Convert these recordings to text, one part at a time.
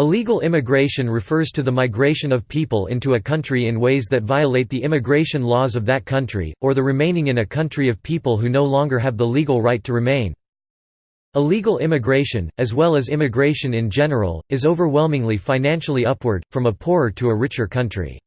Illegal immigration refers to the migration of people into a country in ways that violate the immigration laws of that country, or the remaining in a country of people who no longer have the legal right to remain. Illegal immigration, as well as immigration in general, is overwhelmingly financially upward, from a poorer to a richer country.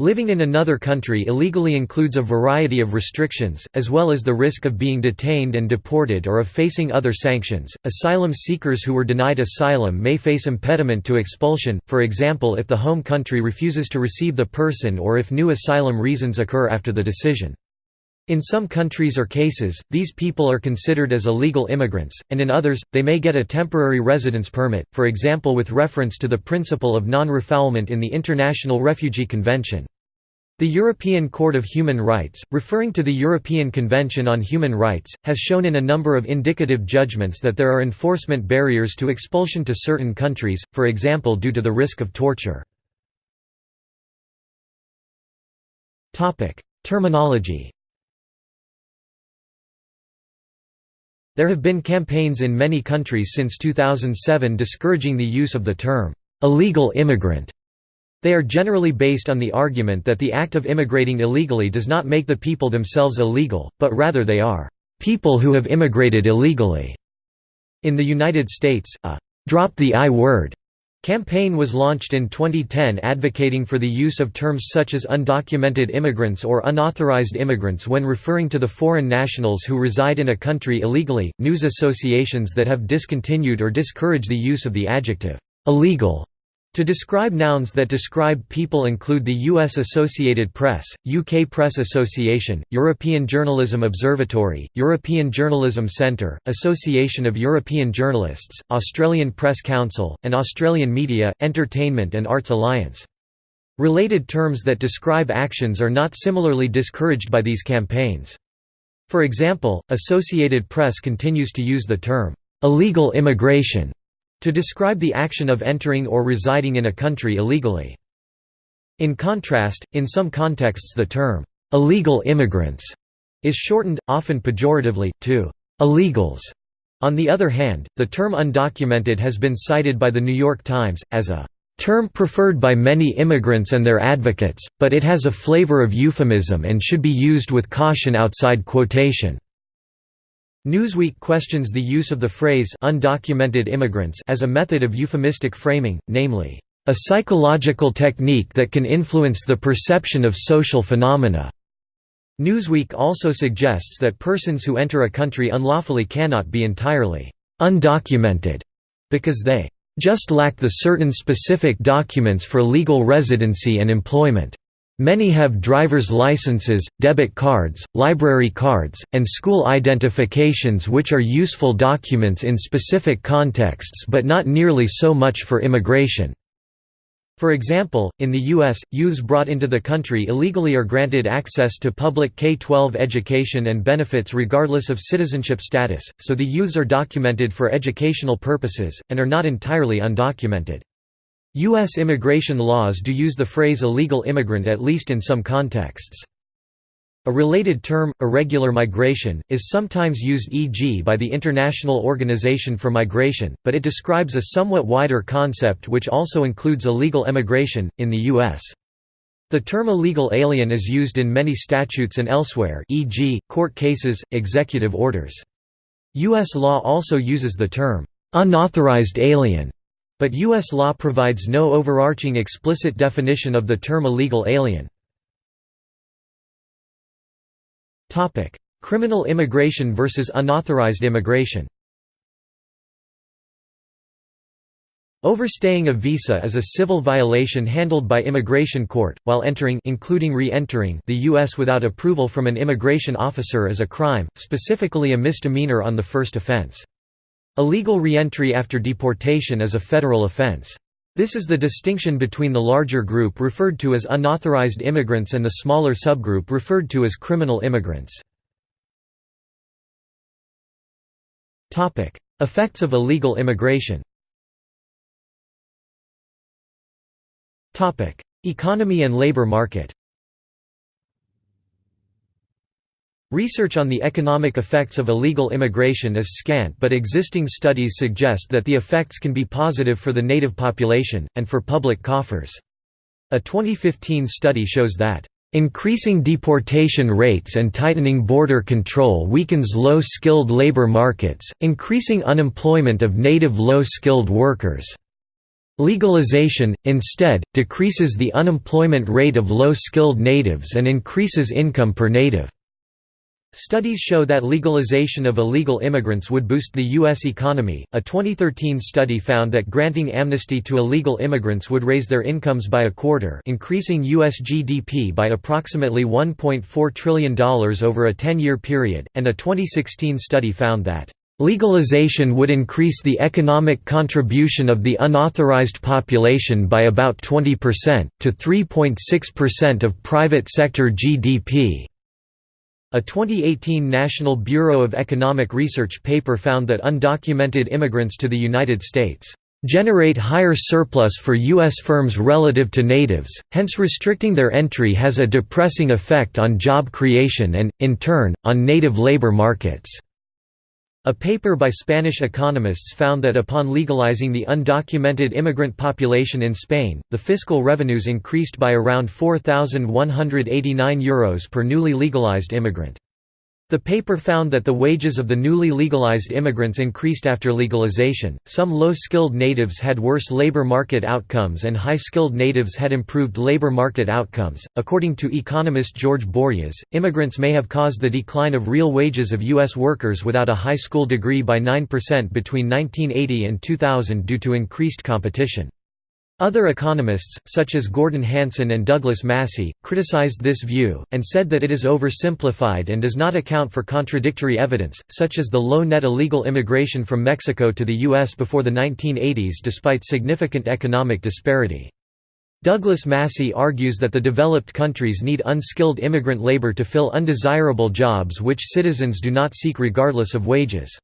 Living in another country illegally includes a variety of restrictions, as well as the risk of being detained and deported or of facing other sanctions. Asylum seekers who were denied asylum may face impediment to expulsion, for example, if the home country refuses to receive the person or if new asylum reasons occur after the decision. In some countries or cases, these people are considered as illegal immigrants, and in others, they may get a temporary residence permit, for example with reference to the principle of non-refoulement in the International Refugee Convention. The European Court of Human Rights, referring to the European Convention on Human Rights, has shown in a number of indicative judgments that there are enforcement barriers to expulsion to certain countries, for example due to the risk of torture. Terminology There have been campaigns in many countries since 2007 discouraging the use of the term, "'illegal immigrant' They are generally based on the argument that the act of immigrating illegally does not make the people themselves illegal, but rather they are people who have immigrated illegally. In the United States, a «drop the I word» campaign was launched in 2010 advocating for the use of terms such as undocumented immigrants or unauthorized immigrants when referring to the foreign nationals who reside in a country illegally. News associations that have discontinued or discourage the use of the adjective illegal to describe nouns that describe people include the U.S. Associated Press, UK Press Association, European Journalism Observatory, European Journalism Centre, Association of European Journalists, Australian Press Council, and Australian Media, Entertainment and Arts Alliance. Related terms that describe actions are not similarly discouraged by these campaigns. For example, Associated Press continues to use the term, "'illegal immigration' To describe the action of entering or residing in a country illegally. In contrast, in some contexts the term, "'illegal immigrants' is shortened, often pejoratively, to "'illegals'". On the other hand, the term undocumented has been cited by The New York Times, as a term preferred by many immigrants and their advocates, but it has a flavor of euphemism and should be used with caution outside quotation. Newsweek questions the use of the phrase undocumented immigrants as a method of euphemistic framing, namely, a psychological technique that can influence the perception of social phenomena. Newsweek also suggests that persons who enter a country unlawfully cannot be entirely undocumented because they just lack the certain specific documents for legal residency and employment. Many have driver's licenses, debit cards, library cards, and school identifications which are useful documents in specific contexts but not nearly so much for immigration. For example, in the U.S., youths brought into the country illegally are granted access to public K-12 education and benefits regardless of citizenship status, so the youths are documented for educational purposes, and are not entirely undocumented. U.S. immigration laws do use the phrase illegal immigrant at least in some contexts. A related term, irregular migration, is sometimes used e.g. by the International Organization for Migration, but it describes a somewhat wider concept which also includes illegal emigration, in the U.S. The term illegal alien is used in many statutes and elsewhere e.g., court cases, executive orders. U.S. law also uses the term, "'unauthorized alien' But U.S. law provides no overarching explicit definition of the term illegal alien. Criminal immigration versus unauthorized immigration Overstaying a visa is a civil violation handled by immigration court, while entering including re-entering the U.S. without approval from an immigration officer is a crime, specifically a misdemeanor on the first offense. Illegal reentry after deportation is a federal offense. This is the distinction between the larger group referred to as unauthorized immigrants and the smaller subgroup referred to as criminal immigrants. Effects of illegal immigration Economy and labor market Research on the economic effects of illegal immigration is scant but existing studies suggest that the effects can be positive for the native population, and for public coffers. A 2015 study shows that Increasing deportation rates and tightening border control weakens low-skilled labor markets, increasing unemployment of native low-skilled workers. Legalization, instead, decreases the unemployment rate of low-skilled natives and increases income per native. Studies show that legalization of illegal immigrants would boost the U.S. economy. A 2013 study found that granting amnesty to illegal immigrants would raise their incomes by a quarter, increasing U.S. GDP by approximately $1.4 trillion over a 10 year period, and a 2016 study found that Legalization would increase the economic contribution of the unauthorized population by about 20%, to 3.6% of private sector GDP. A 2018 National Bureau of Economic Research paper found that undocumented immigrants to the United States generate higher surplus for U.S. firms relative to natives, hence restricting their entry has a depressing effect on job creation and, in turn, on native labor markets. A paper by Spanish economists found that upon legalizing the undocumented immigrant population in Spain, the fiscal revenues increased by around €4,189 per newly legalized immigrant. The paper found that the wages of the newly legalized immigrants increased after legalization. Some low skilled natives had worse labor market outcomes and high skilled natives had improved labor market outcomes. According to economist George Borjas, immigrants may have caused the decline of real wages of U.S. workers without a high school degree by 9% between 1980 and 2000 due to increased competition. Other economists, such as Gordon Hanson and Douglas Massey, criticized this view, and said that it is oversimplified and does not account for contradictory evidence, such as the low net illegal immigration from Mexico to the U.S. before the 1980s despite significant economic disparity. Douglas Massey argues that the developed countries need unskilled immigrant labor to fill undesirable jobs which citizens do not seek regardless of wages.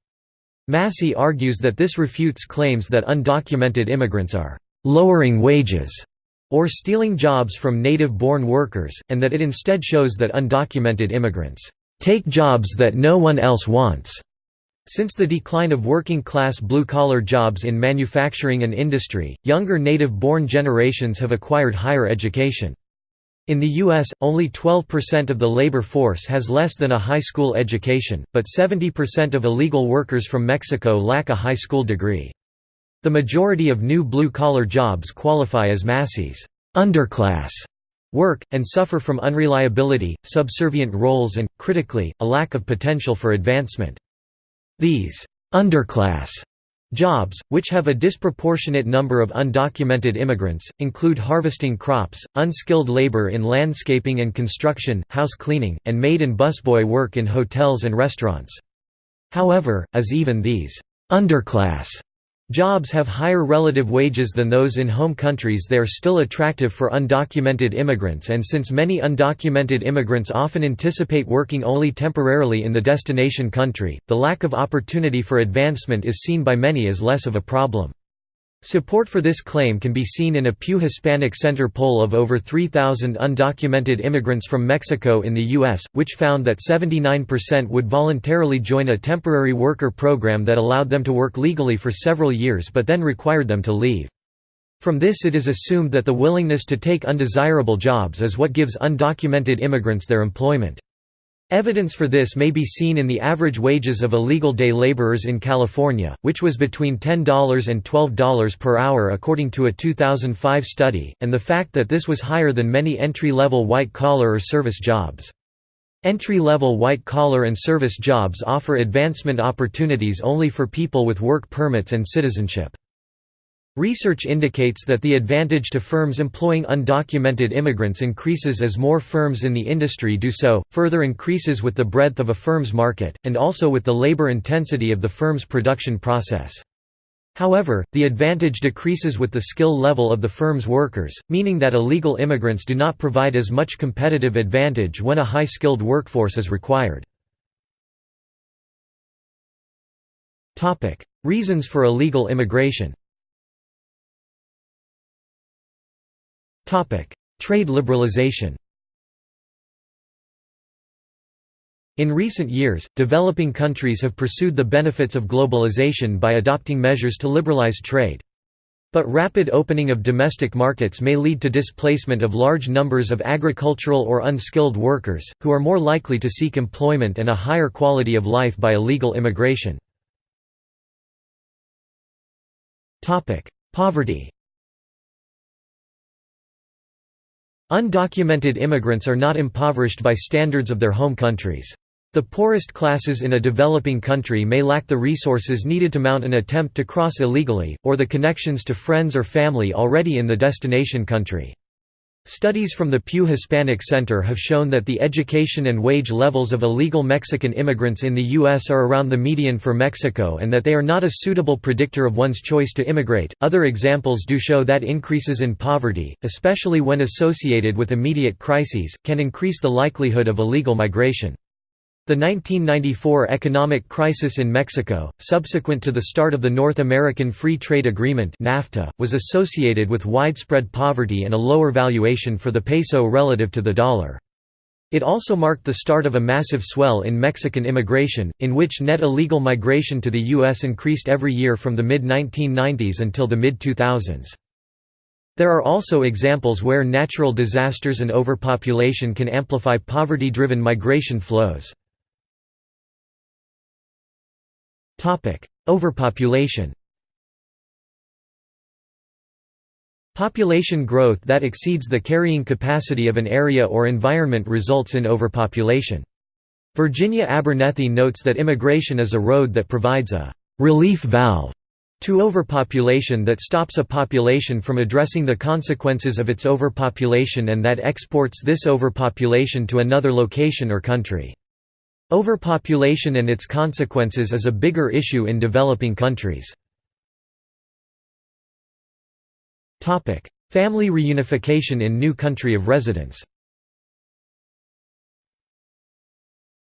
Massey argues that this refutes claims that undocumented immigrants are lowering wages or stealing jobs from native-born workers, and that it instead shows that undocumented immigrants take jobs that no one else wants. Since the decline of working-class blue-collar jobs in manufacturing and industry, younger native-born generations have acquired higher education. In the U.S., only 12% of the labor force has less than a high school education, but 70% of illegal workers from Mexico lack a high school degree. The majority of new blue-collar jobs qualify as Massey's underclass work, and suffer from unreliability, subservient roles and, critically, a lack of potential for advancement. These underclass jobs, which have a disproportionate number of undocumented immigrants, include harvesting crops, unskilled labor in landscaping and construction, house cleaning, and maid and busboy work in hotels and restaurants. However, as even these underclass Jobs have higher relative wages than those in home countries they are still attractive for undocumented immigrants and since many undocumented immigrants often anticipate working only temporarily in the destination country, the lack of opportunity for advancement is seen by many as less of a problem. Support for this claim can be seen in a Pew Hispanic Center poll of over 3,000 undocumented immigrants from Mexico in the U.S., which found that 79% would voluntarily join a temporary worker program that allowed them to work legally for several years but then required them to leave. From this it is assumed that the willingness to take undesirable jobs is what gives undocumented immigrants their employment. Evidence for this may be seen in the average wages of illegal day laborers in California, which was between $10 and $12 per hour according to a 2005 study, and the fact that this was higher than many entry-level white-collar or service jobs. Entry-level white-collar and service jobs offer advancement opportunities only for people with work permits and citizenship. Research indicates that the advantage to firms employing undocumented immigrants increases as more firms in the industry do so, further increases with the breadth of a firm's market, and also with the labor intensity of the firm's production process. However, the advantage decreases with the skill level of the firm's workers, meaning that illegal immigrants do not provide as much competitive advantage when a high-skilled workforce is required. Reasons for illegal immigration Trade liberalization In recent years, developing countries have pursued the benefits of globalization by adopting measures to liberalize trade. But rapid opening of domestic markets may lead to displacement of large numbers of agricultural or unskilled workers, who are more likely to seek employment and a higher quality of life by illegal immigration. Poverty Undocumented immigrants are not impoverished by standards of their home countries. The poorest classes in a developing country may lack the resources needed to mount an attempt to cross illegally, or the connections to friends or family already in the destination country. Studies from the Pew Hispanic Center have shown that the education and wage levels of illegal Mexican immigrants in the U.S. are around the median for Mexico and that they are not a suitable predictor of one's choice to immigrate. Other examples do show that increases in poverty, especially when associated with immediate crises, can increase the likelihood of illegal migration. The 1994 economic crisis in Mexico, subsequent to the start of the North American Free Trade Agreement NAFTA, was associated with widespread poverty and a lower valuation for the peso relative to the dollar. It also marked the start of a massive swell in Mexican immigration, in which net illegal migration to the U.S. increased every year from the mid-1990s until the mid-2000s. There are also examples where natural disasters and overpopulation can amplify poverty-driven migration flows. Overpopulation Population growth that exceeds the carrying capacity of an area or environment results in overpopulation. Virginia Abernethy notes that immigration is a road that provides a «relief valve» to overpopulation that stops a population from addressing the consequences of its overpopulation and that exports this overpopulation to another location or country. Overpopulation and its consequences is a bigger issue in developing countries. Family reunification in new country of residence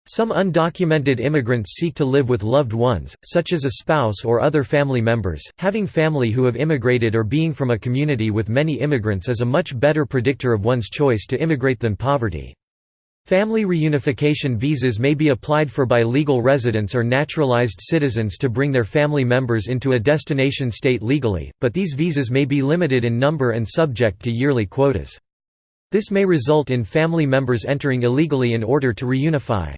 Some undocumented immigrants seek to live with loved ones, such as a spouse or other family members. Having family who have immigrated or being from a community with many immigrants is a much better predictor of one's choice to immigrate than poverty. Family reunification visas may be applied for by legal residents or naturalized citizens to bring their family members into a destination state legally, but these visas may be limited in number and subject to yearly quotas. This may result in family members entering illegally in order to reunify.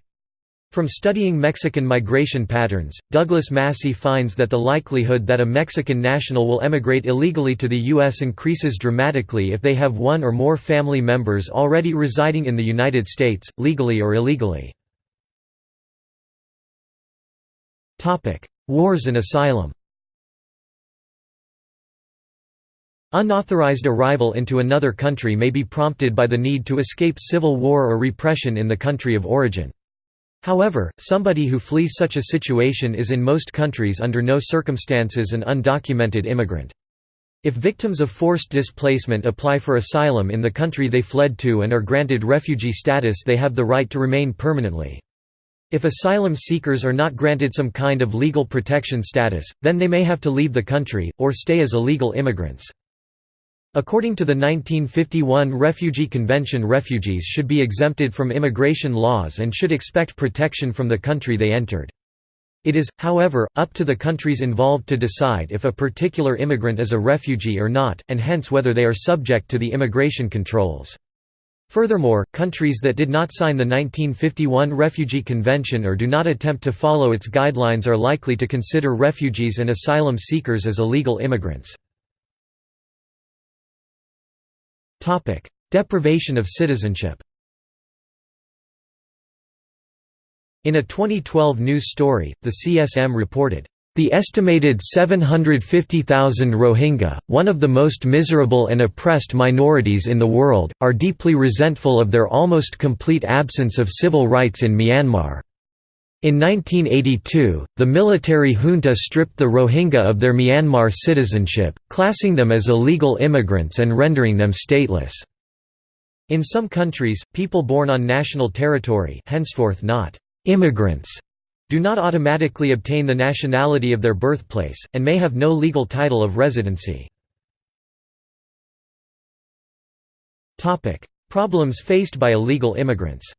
From studying Mexican migration patterns, Douglas Massey finds that the likelihood that a Mexican national will emigrate illegally to the U.S. increases dramatically if they have one or more family members already residing in the United States, legally or illegally. Wars and asylum Unauthorized arrival into another country may be prompted by the need to escape civil war or repression in the country of origin. However, somebody who flees such a situation is in most countries under no circumstances an undocumented immigrant. If victims of forced displacement apply for asylum in the country they fled to and are granted refugee status they have the right to remain permanently. If asylum seekers are not granted some kind of legal protection status, then they may have to leave the country, or stay as illegal immigrants. According to the 1951 Refugee Convention refugees should be exempted from immigration laws and should expect protection from the country they entered. It is, however, up to the countries involved to decide if a particular immigrant is a refugee or not, and hence whether they are subject to the immigration controls. Furthermore, countries that did not sign the 1951 Refugee Convention or do not attempt to follow its guidelines are likely to consider refugees and asylum seekers as illegal immigrants. Deprivation of citizenship In a 2012 news story, the CSM reported, "...the estimated 750,000 Rohingya, one of the most miserable and oppressed minorities in the world, are deeply resentful of their almost complete absence of civil rights in Myanmar." In 1982, the military junta stripped the Rohingya of their Myanmar citizenship, classing them as illegal immigrants and rendering them stateless. In some countries, people born on national territory henceforth not immigrants do not automatically obtain the nationality of their birthplace, and may have no legal title of residency. Problems faced by illegal immigrants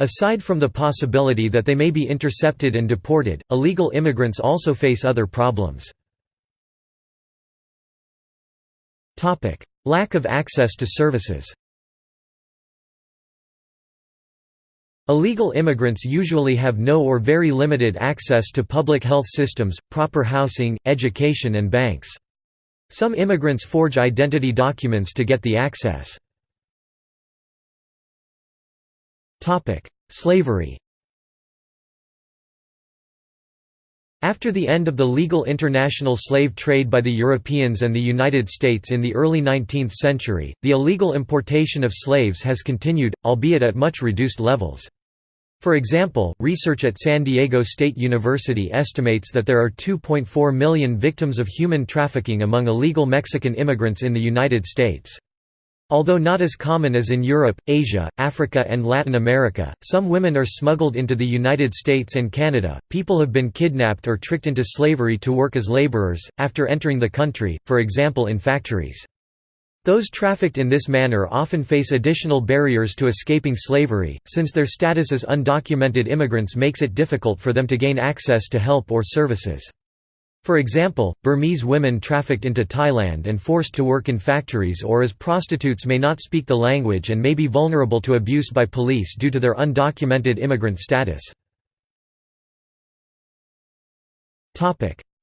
Aside from the possibility that they may be intercepted and deported, illegal immigrants also face other problems. Lack of access to services Illegal immigrants usually have no or very limited access to public health systems, proper housing, education and banks. Some immigrants forge identity documents to get the access. Slavery After the end of the legal international slave trade by the Europeans and the United States in the early 19th century, the illegal importation of slaves has continued, albeit at much reduced levels. For example, research at San Diego State University estimates that there are 2.4 million victims of human trafficking among illegal Mexican immigrants in the United States. Although not as common as in Europe, Asia, Africa, and Latin America, some women are smuggled into the United States and Canada. People have been kidnapped or tricked into slavery to work as laborers, after entering the country, for example in factories. Those trafficked in this manner often face additional barriers to escaping slavery, since their status as undocumented immigrants makes it difficult for them to gain access to help or services. For example, Burmese women trafficked into Thailand and forced to work in factories or as prostitutes may not speak the language and may be vulnerable to abuse by police due to their undocumented immigrant status.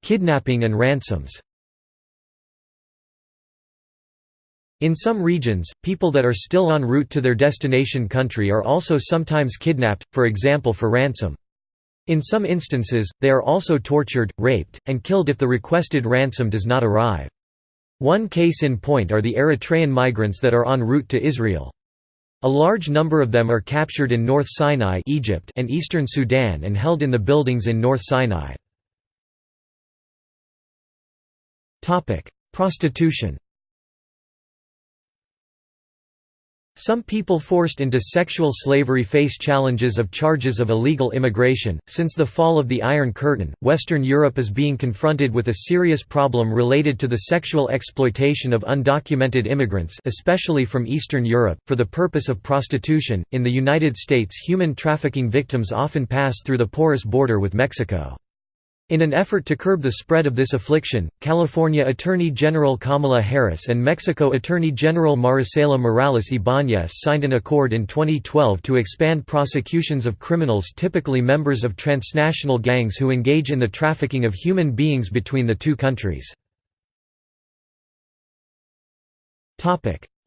Kidnapping and ransoms In some regions, people that are still en route to their destination country are also sometimes kidnapped, for example for ransom. In some instances, they are also tortured, raped, and killed if the requested ransom does not arrive. One case in point are the Eritrean migrants that are en route to Israel. A large number of them are captured in North Sinai Egypt and eastern Sudan and held in the buildings in North Sinai. Prostitution Some people forced into sexual slavery face challenges of charges of illegal immigration. Since the fall of the Iron Curtain, Western Europe is being confronted with a serious problem related to the sexual exploitation of undocumented immigrants, especially from Eastern Europe, for the purpose of prostitution. In the United States, human trafficking victims often pass through the porous border with Mexico. In an effort to curb the spread of this affliction, California Attorney General Kamala Harris and Mexico Attorney General Marisela Morales Ibáñez signed an accord in 2012 to expand prosecutions of criminals typically members of transnational gangs who engage in the trafficking of human beings between the two countries.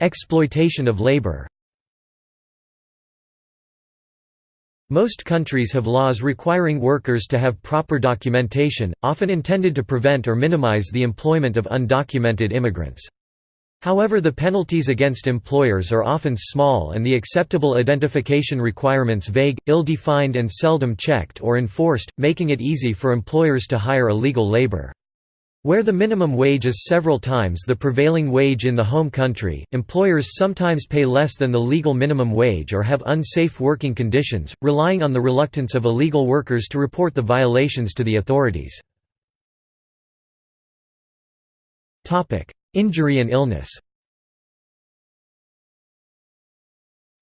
Exploitation of labor Most countries have laws requiring workers to have proper documentation, often intended to prevent or minimize the employment of undocumented immigrants. However the penalties against employers are often small and the acceptable identification requirements vague, ill-defined and seldom checked or enforced, making it easy for employers to hire illegal labor. Where the minimum wage is several times the prevailing wage in the home country, employers sometimes pay less than the legal minimum wage or have unsafe working conditions, relying on the reluctance of illegal workers to report the violations to the authorities. Injury and illness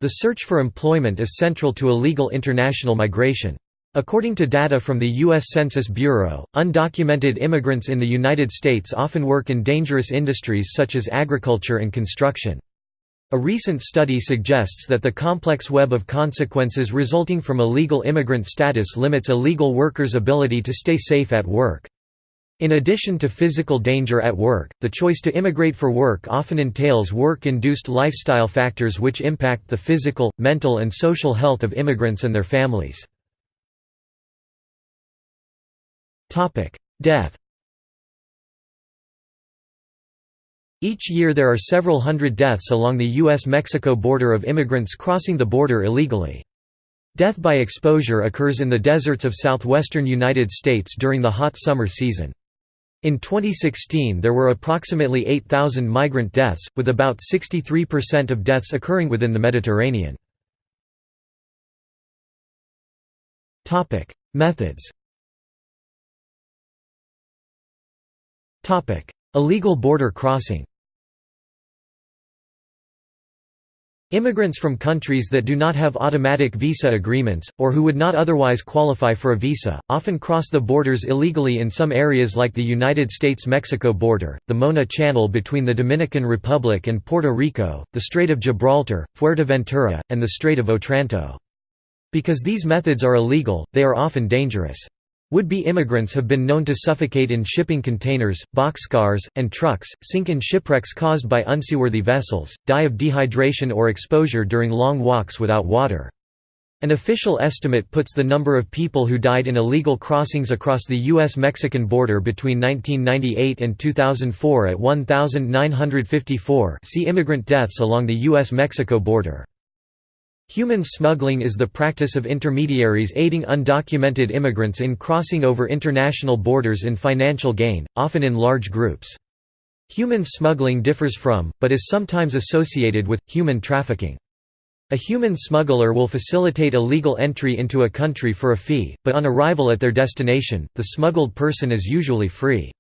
The search for employment is central to illegal international migration. According to data from the U.S. Census Bureau, undocumented immigrants in the United States often work in dangerous industries such as agriculture and construction. A recent study suggests that the complex web of consequences resulting from illegal immigrant status limits illegal workers' ability to stay safe at work. In addition to physical danger at work, the choice to immigrate for work often entails work-induced lifestyle factors which impact the physical, mental and social health of immigrants and their families. Death Each year there are several hundred deaths along the U.S.-Mexico border of immigrants crossing the border illegally. Death by exposure occurs in the deserts of southwestern United States during the hot summer season. In 2016 there were approximately 8,000 migrant deaths, with about 63% of deaths occurring within the Mediterranean. Methods Illegal border crossing Immigrants from countries that do not have automatic visa agreements, or who would not otherwise qualify for a visa, often cross the borders illegally in some areas like the United States–Mexico border, the Mona Channel between the Dominican Republic and Puerto Rico, the Strait of Gibraltar, Fuerteventura, and the Strait of Otranto. Because these methods are illegal, they are often dangerous. Would-be immigrants have been known to suffocate in shipping containers, boxcars, and trucks, sink in shipwrecks caused by unseaworthy vessels, die of dehydration or exposure during long walks without water. An official estimate puts the number of people who died in illegal crossings across the U.S.-Mexican border between 1998 and 2004 at 1,954 see immigrant deaths along the U.S.-Mexico border. Human smuggling is the practice of intermediaries aiding undocumented immigrants in crossing over international borders in financial gain, often in large groups. Human smuggling differs from, but is sometimes associated with, human trafficking. A human smuggler will facilitate illegal entry into a country for a fee, but on arrival at their destination, the smuggled person is usually free.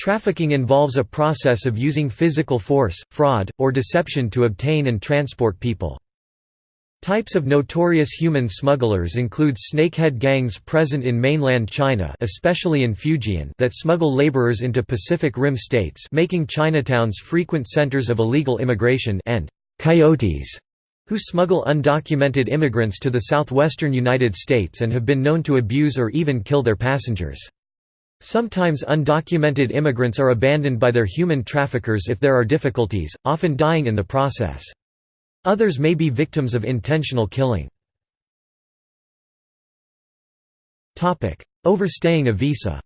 Trafficking involves a process of using physical force, fraud, or deception to obtain and transport people. Types of notorious human smugglers include snakehead gangs present in mainland China especially in Fujian that smuggle laborers into Pacific Rim states making Chinatowns frequent centers of illegal immigration and «coyotes» who smuggle undocumented immigrants to the southwestern United States and have been known to abuse or even kill their passengers. Sometimes undocumented immigrants are abandoned by their human traffickers if there are difficulties, often dying in the process. Others may be victims of intentional killing. Overstaying a visa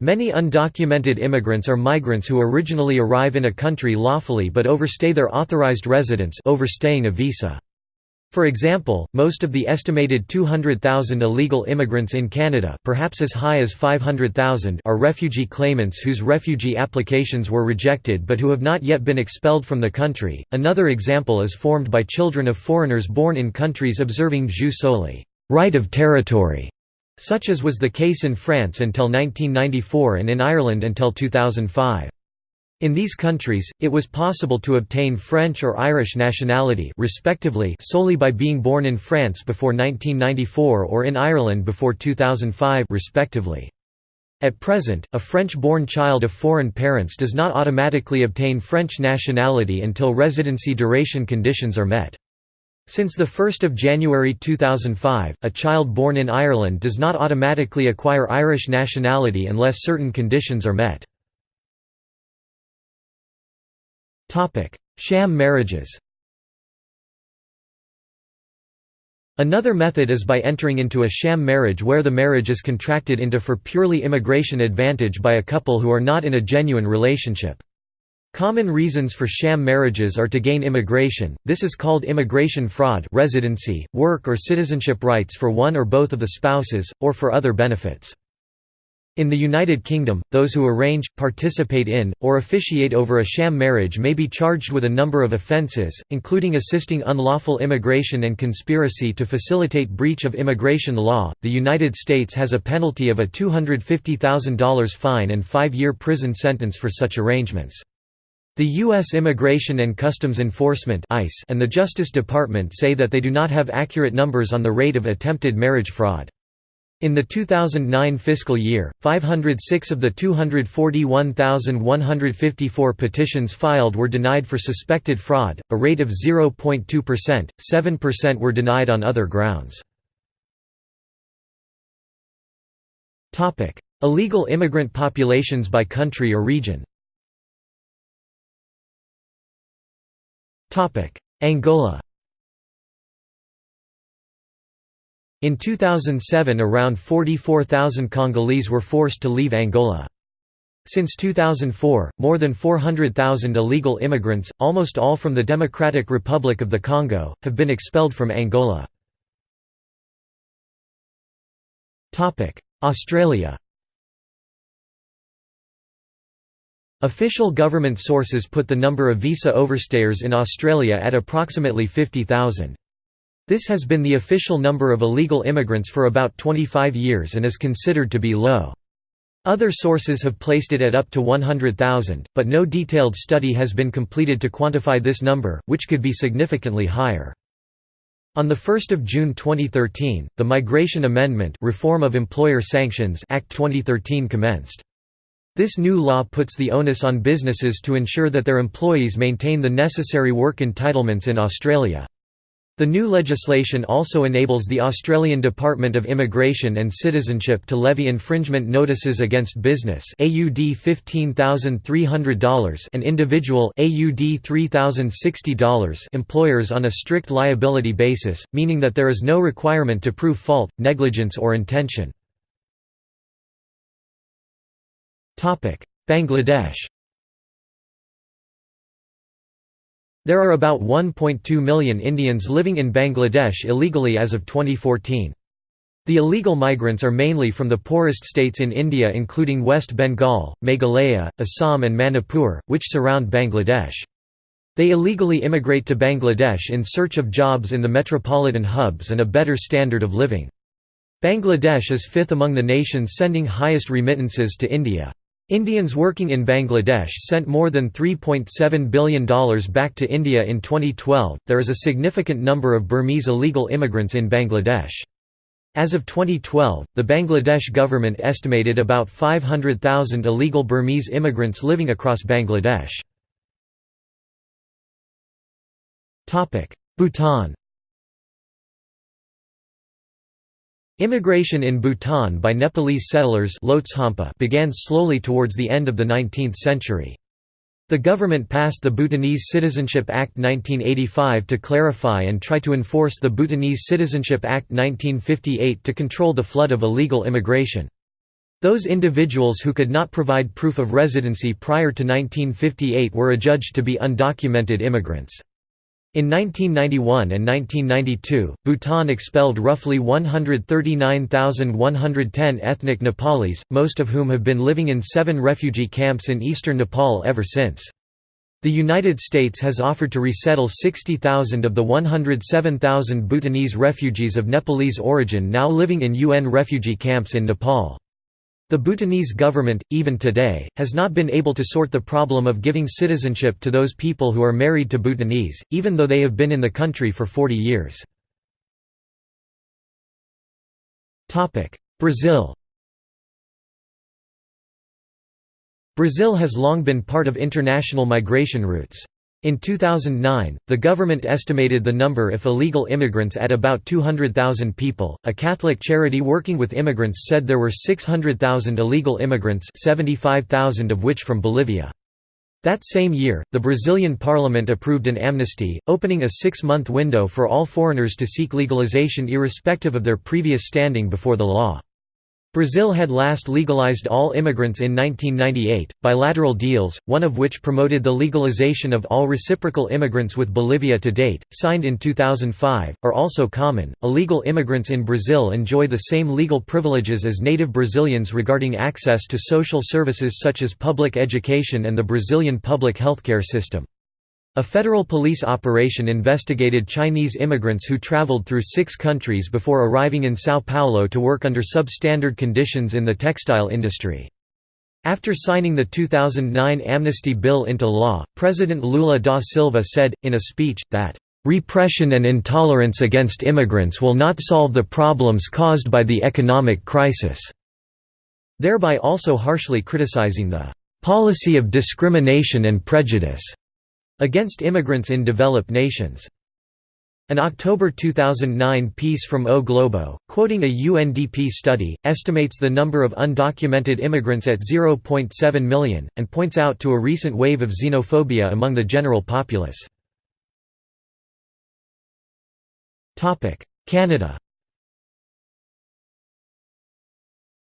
Many undocumented immigrants are migrants who originally arrive in a country lawfully but overstay their authorized residence overstaying a visa. For example, most of the estimated 200,000 illegal immigrants in Canada perhaps as high as 500,000 are refugee claimants whose refugee applications were rejected but who have not yet been expelled from the country. Another example is formed by children of foreigners born in countries observing jus soli right of territory", such as was the case in France until 1994 and in Ireland until 2005. In these countries, it was possible to obtain French or Irish nationality respectively solely by being born in France before 1994 or in Ireland before 2005 respectively. At present, a French-born child of foreign parents does not automatically obtain French nationality until residency duration conditions are met. Since 1 January 2005, a child born in Ireland does not automatically acquire Irish nationality unless certain conditions are met. Sham marriages Another method is by entering into a sham marriage where the marriage is contracted into for purely immigration advantage by a couple who are not in a genuine relationship. Common reasons for sham marriages are to gain immigration, this is called immigration fraud residency, work or citizenship rights for one or both of the spouses, or for other benefits. In the United Kingdom, those who arrange, participate in, or officiate over a sham marriage may be charged with a number of offences, including assisting unlawful immigration and conspiracy to facilitate breach of immigration law. The United States has a penalty of a $250,000 fine and five year prison sentence for such arrangements. The U.S. Immigration and Customs Enforcement and the Justice Department say that they do not have accurate numbers on the rate of attempted marriage fraud. In the 2009 fiscal year, 506 of the 241,154 petitions filed were denied for suspected fraud, a rate of 0.2%, 7% were denied on other grounds. Illegal immigrant populations by country or region Angola In 2007 around 44,000 Congolese were forced to leave Angola. Since 2004, more than 400,000 illegal immigrants, almost all from the Democratic Republic of the Congo, have been expelled from Angola. Australia Official government sources put the number of visa overstayers in Australia at approximately 50,000. This has been the official number of illegal immigrants for about 25 years and is considered to be low. Other sources have placed it at up to 100,000, but no detailed study has been completed to quantify this number, which could be significantly higher. On 1 June 2013, the Migration Amendment Reform of Employer Sanctions Act 2013 commenced. This new law puts the onus on businesses to ensure that their employees maintain the necessary work entitlements in Australia. The new legislation also enables the Australian Department of Immigration and Citizenship to levy infringement notices against business AUD $15,300 and individual AUD $3,060 employers on a strict liability basis, meaning that there is no requirement to prove fault, negligence or intention. Bangladesh There are about 1.2 million Indians living in Bangladesh illegally as of 2014. The illegal migrants are mainly from the poorest states in India including West Bengal, Meghalaya, Assam and Manipur, which surround Bangladesh. They illegally immigrate to Bangladesh in search of jobs in the metropolitan hubs and a better standard of living. Bangladesh is fifth among the nations sending highest remittances to India. Indians working in Bangladesh sent more than $3.7 billion back to India in 2012. There is a significant number of Burmese illegal immigrants in Bangladesh. As of 2012, the Bangladesh government estimated about 500,000 illegal Burmese immigrants living across Bangladesh. Bhutan Immigration in Bhutan by Nepalese settlers began slowly towards the end of the 19th century. The government passed the Bhutanese Citizenship Act 1985 to clarify and try to enforce the Bhutanese Citizenship Act 1958 to control the flood of illegal immigration. Those individuals who could not provide proof of residency prior to 1958 were adjudged to be undocumented immigrants. In 1991 and 1992, Bhutan expelled roughly 139,110 ethnic Nepalis, most of whom have been living in seven refugee camps in eastern Nepal ever since. The United States has offered to resettle 60,000 of the 107,000 Bhutanese refugees of Nepalese origin now living in UN refugee camps in Nepal. The Bhutanese government, even today, has not been able to sort the problem of giving citizenship to those people who are married to Bhutanese, even though they have been in the country for 40 years. Brazil Brazil has long been part of international migration routes. In 2009, the government estimated the number of illegal immigrants at about 200,000 people. A Catholic charity working with immigrants said there were 600,000 illegal immigrants, 75,000 of which from Bolivia. That same year, the Brazilian parliament approved an amnesty, opening a six-month window for all foreigners to seek legalization irrespective of their previous standing before the law. Brazil had last legalized all immigrants in 1998. Bilateral deals, one of which promoted the legalization of all reciprocal immigrants with Bolivia to date, signed in 2005, are also common. Illegal immigrants in Brazil enjoy the same legal privileges as native Brazilians regarding access to social services such as public education and the Brazilian public healthcare system. A federal police operation investigated Chinese immigrants who traveled through six countries before arriving in São Paulo to work under substandard conditions in the textile industry. After signing the 2009 amnesty bill into law, President Lula da Silva said, in a speech, that, "...repression and intolerance against immigrants will not solve the problems caused by the economic crisis," thereby also harshly criticizing the "...policy of discrimination and prejudice." Against immigrants in developed nations. An October 2009 piece from O Globo, quoting a UNDP study, estimates the number of undocumented immigrants at 0.7 million, and points out to a recent wave of xenophobia among the general populace. Canada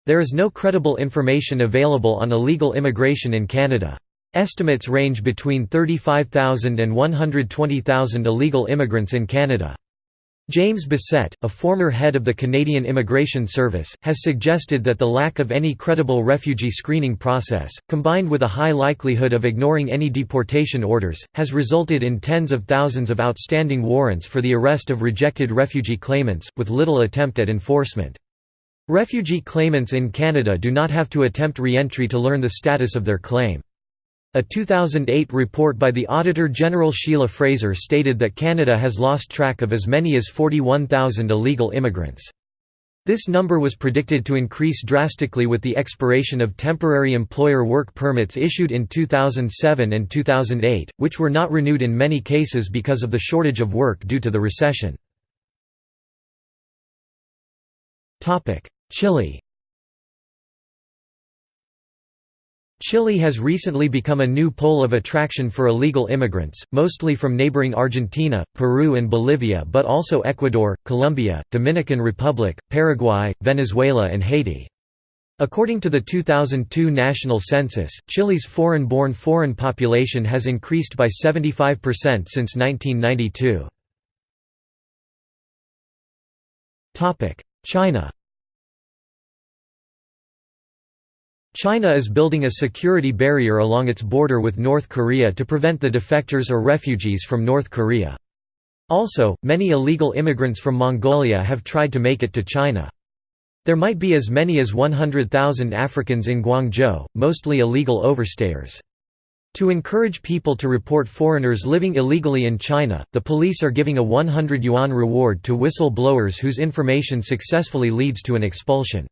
There is no credible information available on illegal immigration in Canada. Estimates range between 35,000 and 120,000 illegal immigrants in Canada. James Bissett, a former head of the Canadian Immigration Service, has suggested that the lack of any credible refugee screening process, combined with a high likelihood of ignoring any deportation orders, has resulted in tens of thousands of outstanding warrants for the arrest of rejected refugee claimants, with little attempt at enforcement. Refugee claimants in Canada do not have to attempt re-entry to learn the status of their claim. A 2008 report by the Auditor General Sheila Fraser stated that Canada has lost track of as many as 41,000 illegal immigrants. This number was predicted to increase drastically with the expiration of temporary employer work permits issued in 2007 and 2008, which were not renewed in many cases because of the shortage of work due to the recession. Chile Chile has recently become a new pole of attraction for illegal immigrants, mostly from neighboring Argentina, Peru and Bolivia but also Ecuador, Colombia, Dominican Republic, Paraguay, Venezuela and Haiti. According to the 2002 national census, Chile's foreign-born foreign population has increased by 75% since 1992. China China is building a security barrier along its border with North Korea to prevent the defectors or refugees from North Korea. Also, many illegal immigrants from Mongolia have tried to make it to China. There might be as many as 100,000 Africans in Guangzhou, mostly illegal overstayers. To encourage people to report foreigners living illegally in China, the police are giving a 100 yuan reward to whistle-blowers whose information successfully leads to an expulsion.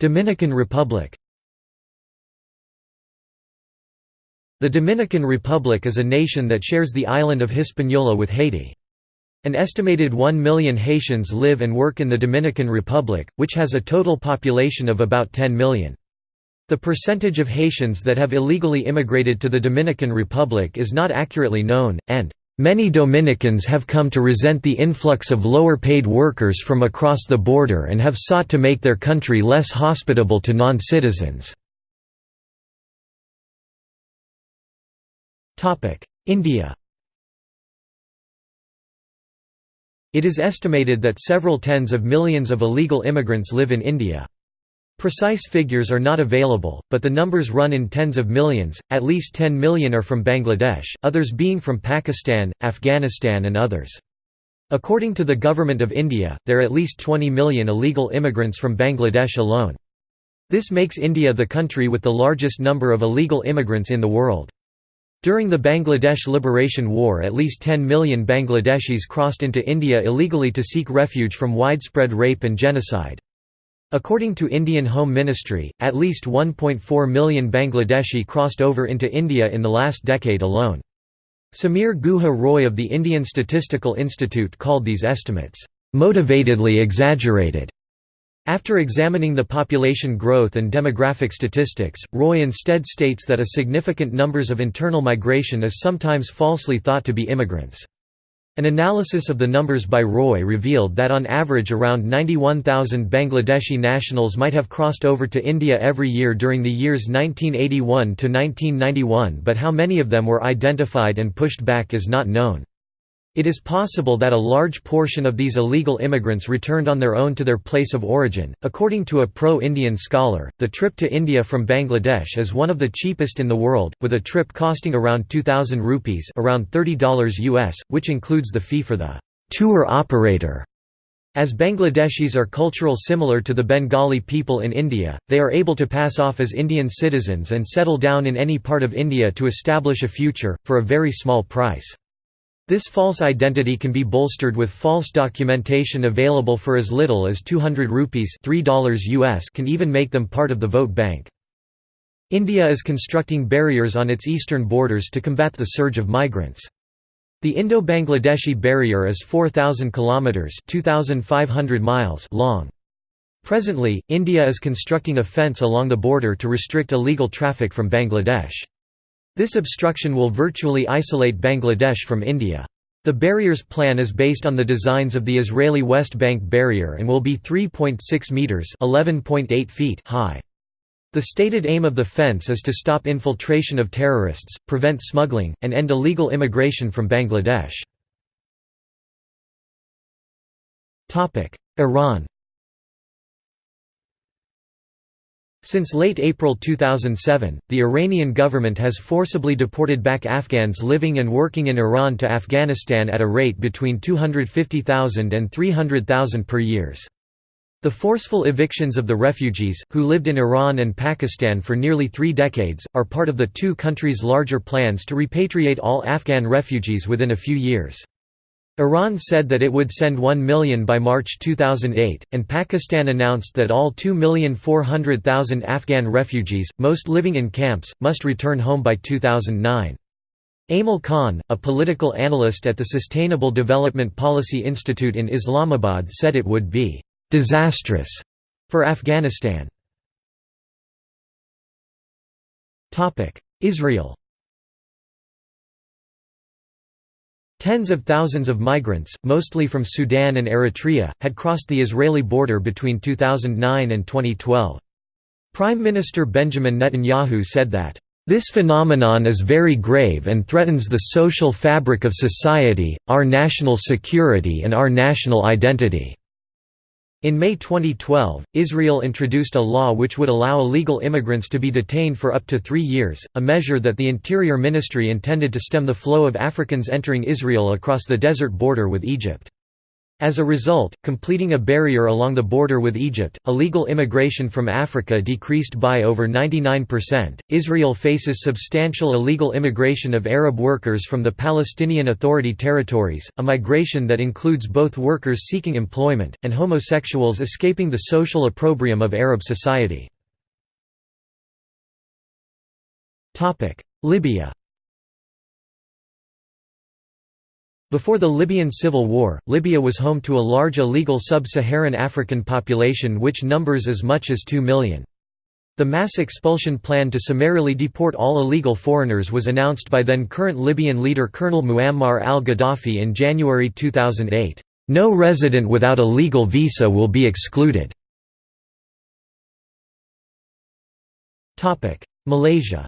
Dominican Republic The Dominican Republic is a nation that shares the island of Hispaniola with Haiti. An estimated 1 million Haitians live and work in the Dominican Republic, which has a total population of about 10 million. The percentage of Haitians that have illegally immigrated to the Dominican Republic is not accurately known, and Many Dominicans have come to resent the influx of lower-paid workers from across the border and have sought to make their country less hospitable to non-citizens. India It is estimated that several tens of millions of illegal immigrants live in India. Precise figures are not available, but the numbers run in tens of millions, at least 10 million are from Bangladesh, others being from Pakistan, Afghanistan and others. According to the Government of India, there are at least 20 million illegal immigrants from Bangladesh alone. This makes India the country with the largest number of illegal immigrants in the world. During the Bangladesh Liberation War at least 10 million Bangladeshis crossed into India illegally to seek refuge from widespread rape and genocide. According to Indian Home Ministry, at least 1.4 million Bangladeshi crossed over into India in the last decade alone. Samir Guha Roy of the Indian Statistical Institute called these estimates, "...motivatedly exaggerated." After examining the population growth and demographic statistics, Roy instead states that a significant numbers of internal migration is sometimes falsely thought to be immigrants. An analysis of the numbers by Roy revealed that on average around 91,000 Bangladeshi nationals might have crossed over to India every year during the years 1981 to 1991 but how many of them were identified and pushed back is not known. It is possible that a large portion of these illegal immigrants returned on their own to their place of origin. According to a pro Indian scholar, the trip to India from Bangladesh is one of the cheapest in the world, with a trip costing around 2000 rupees, around $30 US, which includes the fee for the tour operator. As Bangladeshis are cultural similar to the Bengali people in India, they are able to pass off as Indian citizens and settle down in any part of India to establish a future, for a very small price. This false identity can be bolstered with false documentation available for as little as 200 rupees $3 US can even make them part of the vote bank. India is constructing barriers on its eastern borders to combat the surge of migrants. The Indo-Bangladeshi barrier is 4,000 kilometers (2,500 miles) long. Presently, India is constructing a fence along the border to restrict illegal traffic from Bangladesh. This obstruction will virtually isolate Bangladesh from India. The barrier's plan is based on the designs of the Israeli West Bank barrier and will be 3.6 meters (11.8 feet) high. The stated aim of the fence is to stop infiltration of terrorists, prevent smuggling, and end illegal immigration from Bangladesh. Iran Since late April 2007, the Iranian government has forcibly deported back Afghans living and working in Iran to Afghanistan at a rate between 250,000 and 300,000 per years. The forceful evictions of the refugees, who lived in Iran and Pakistan for nearly three decades, are part of the two countries' larger plans to repatriate all Afghan refugees within a few years. Iran said that it would send 1 million by March 2008, and Pakistan announced that all 2,400,000 Afghan refugees, most living in camps, must return home by 2009. Aimal Khan, a political analyst at the Sustainable Development Policy Institute in Islamabad said it would be «disastrous» for Afghanistan. Israel Tens of thousands of migrants, mostly from Sudan and Eritrea, had crossed the Israeli border between 2009 and 2012. Prime Minister Benjamin Netanyahu said that, "...this phenomenon is very grave and threatens the social fabric of society, our national security and our national identity." In May 2012, Israel introduced a law which would allow illegal immigrants to be detained for up to three years, a measure that the Interior Ministry intended to stem the flow of Africans entering Israel across the desert border with Egypt. As a result, completing a barrier along the border with Egypt, illegal immigration from Africa decreased by over 99%. Israel faces substantial illegal immigration of Arab workers from the Palestinian Authority territories, a migration that includes both workers seeking employment, and homosexuals escaping the social opprobrium of Arab society. Libya Before the Libyan civil war, Libya was home to a large illegal sub-Saharan African population which numbers as much as 2 million. The mass expulsion plan to summarily deport all illegal foreigners was announced by then current Libyan leader Colonel Muammar al-Gaddafi in January 2008. No resident without a legal visa will be excluded. Malaysia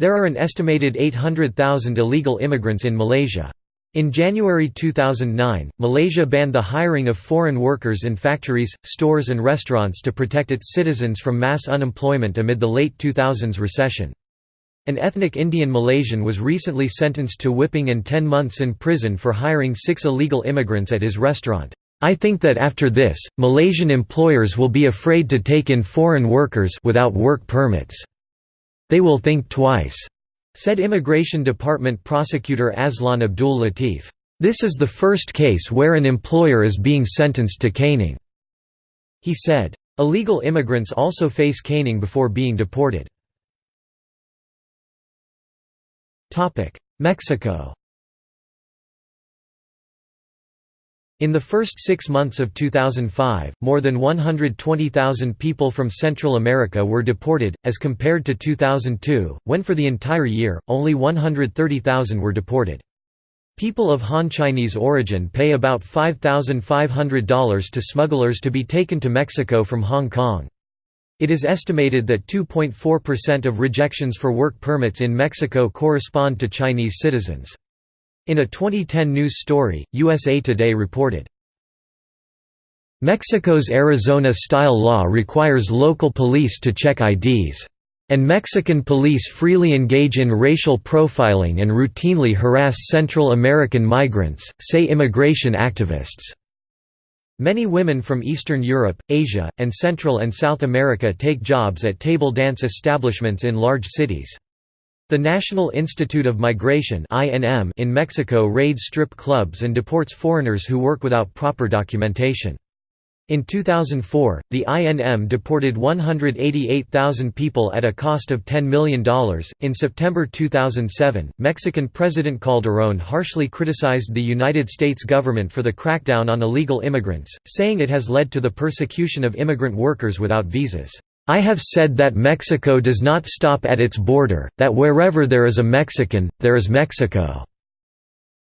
There are an estimated 800,000 illegal immigrants in Malaysia. In January 2009, Malaysia banned the hiring of foreign workers in factories, stores and restaurants to protect its citizens from mass unemployment amid the late 2000s recession. An ethnic Indian Malaysian was recently sentenced to whipping and 10 months in prison for hiring six illegal immigrants at his restaurant. I think that after this, Malaysian employers will be afraid to take in foreign workers without work permits. They will think twice," said Immigration Department prosecutor Aslan Abdul Latif. This is the first case where an employer is being sentenced to caning. He said. Illegal immigrants also face caning before being deported. Mexico In the first six months of 2005, more than 120,000 people from Central America were deported, as compared to 2002, when for the entire year, only 130,000 were deported. People of Han Chinese origin pay about $5,500 to smugglers to be taken to Mexico from Hong Kong. It is estimated that 2.4% of rejections for work permits in Mexico correspond to Chinese citizens. In a 2010 news story, USA Today reported, Mexico's Arizona-style law requires local police to check IDs. And Mexican police freely engage in racial profiling and routinely harass Central American migrants, say immigration activists. Many women from Eastern Europe, Asia, and Central and South America take jobs at table dance establishments in large cities. The National Institute of Migration in Mexico raids strip clubs and deports foreigners who work without proper documentation. In 2004, the INM deported 188,000 people at a cost of $10 million. In September 2007, Mexican President Calderón harshly criticized the United States government for the crackdown on illegal immigrants, saying it has led to the persecution of immigrant workers without visas. I have said that Mexico does not stop at its border, that wherever there is a Mexican, there is Mexico."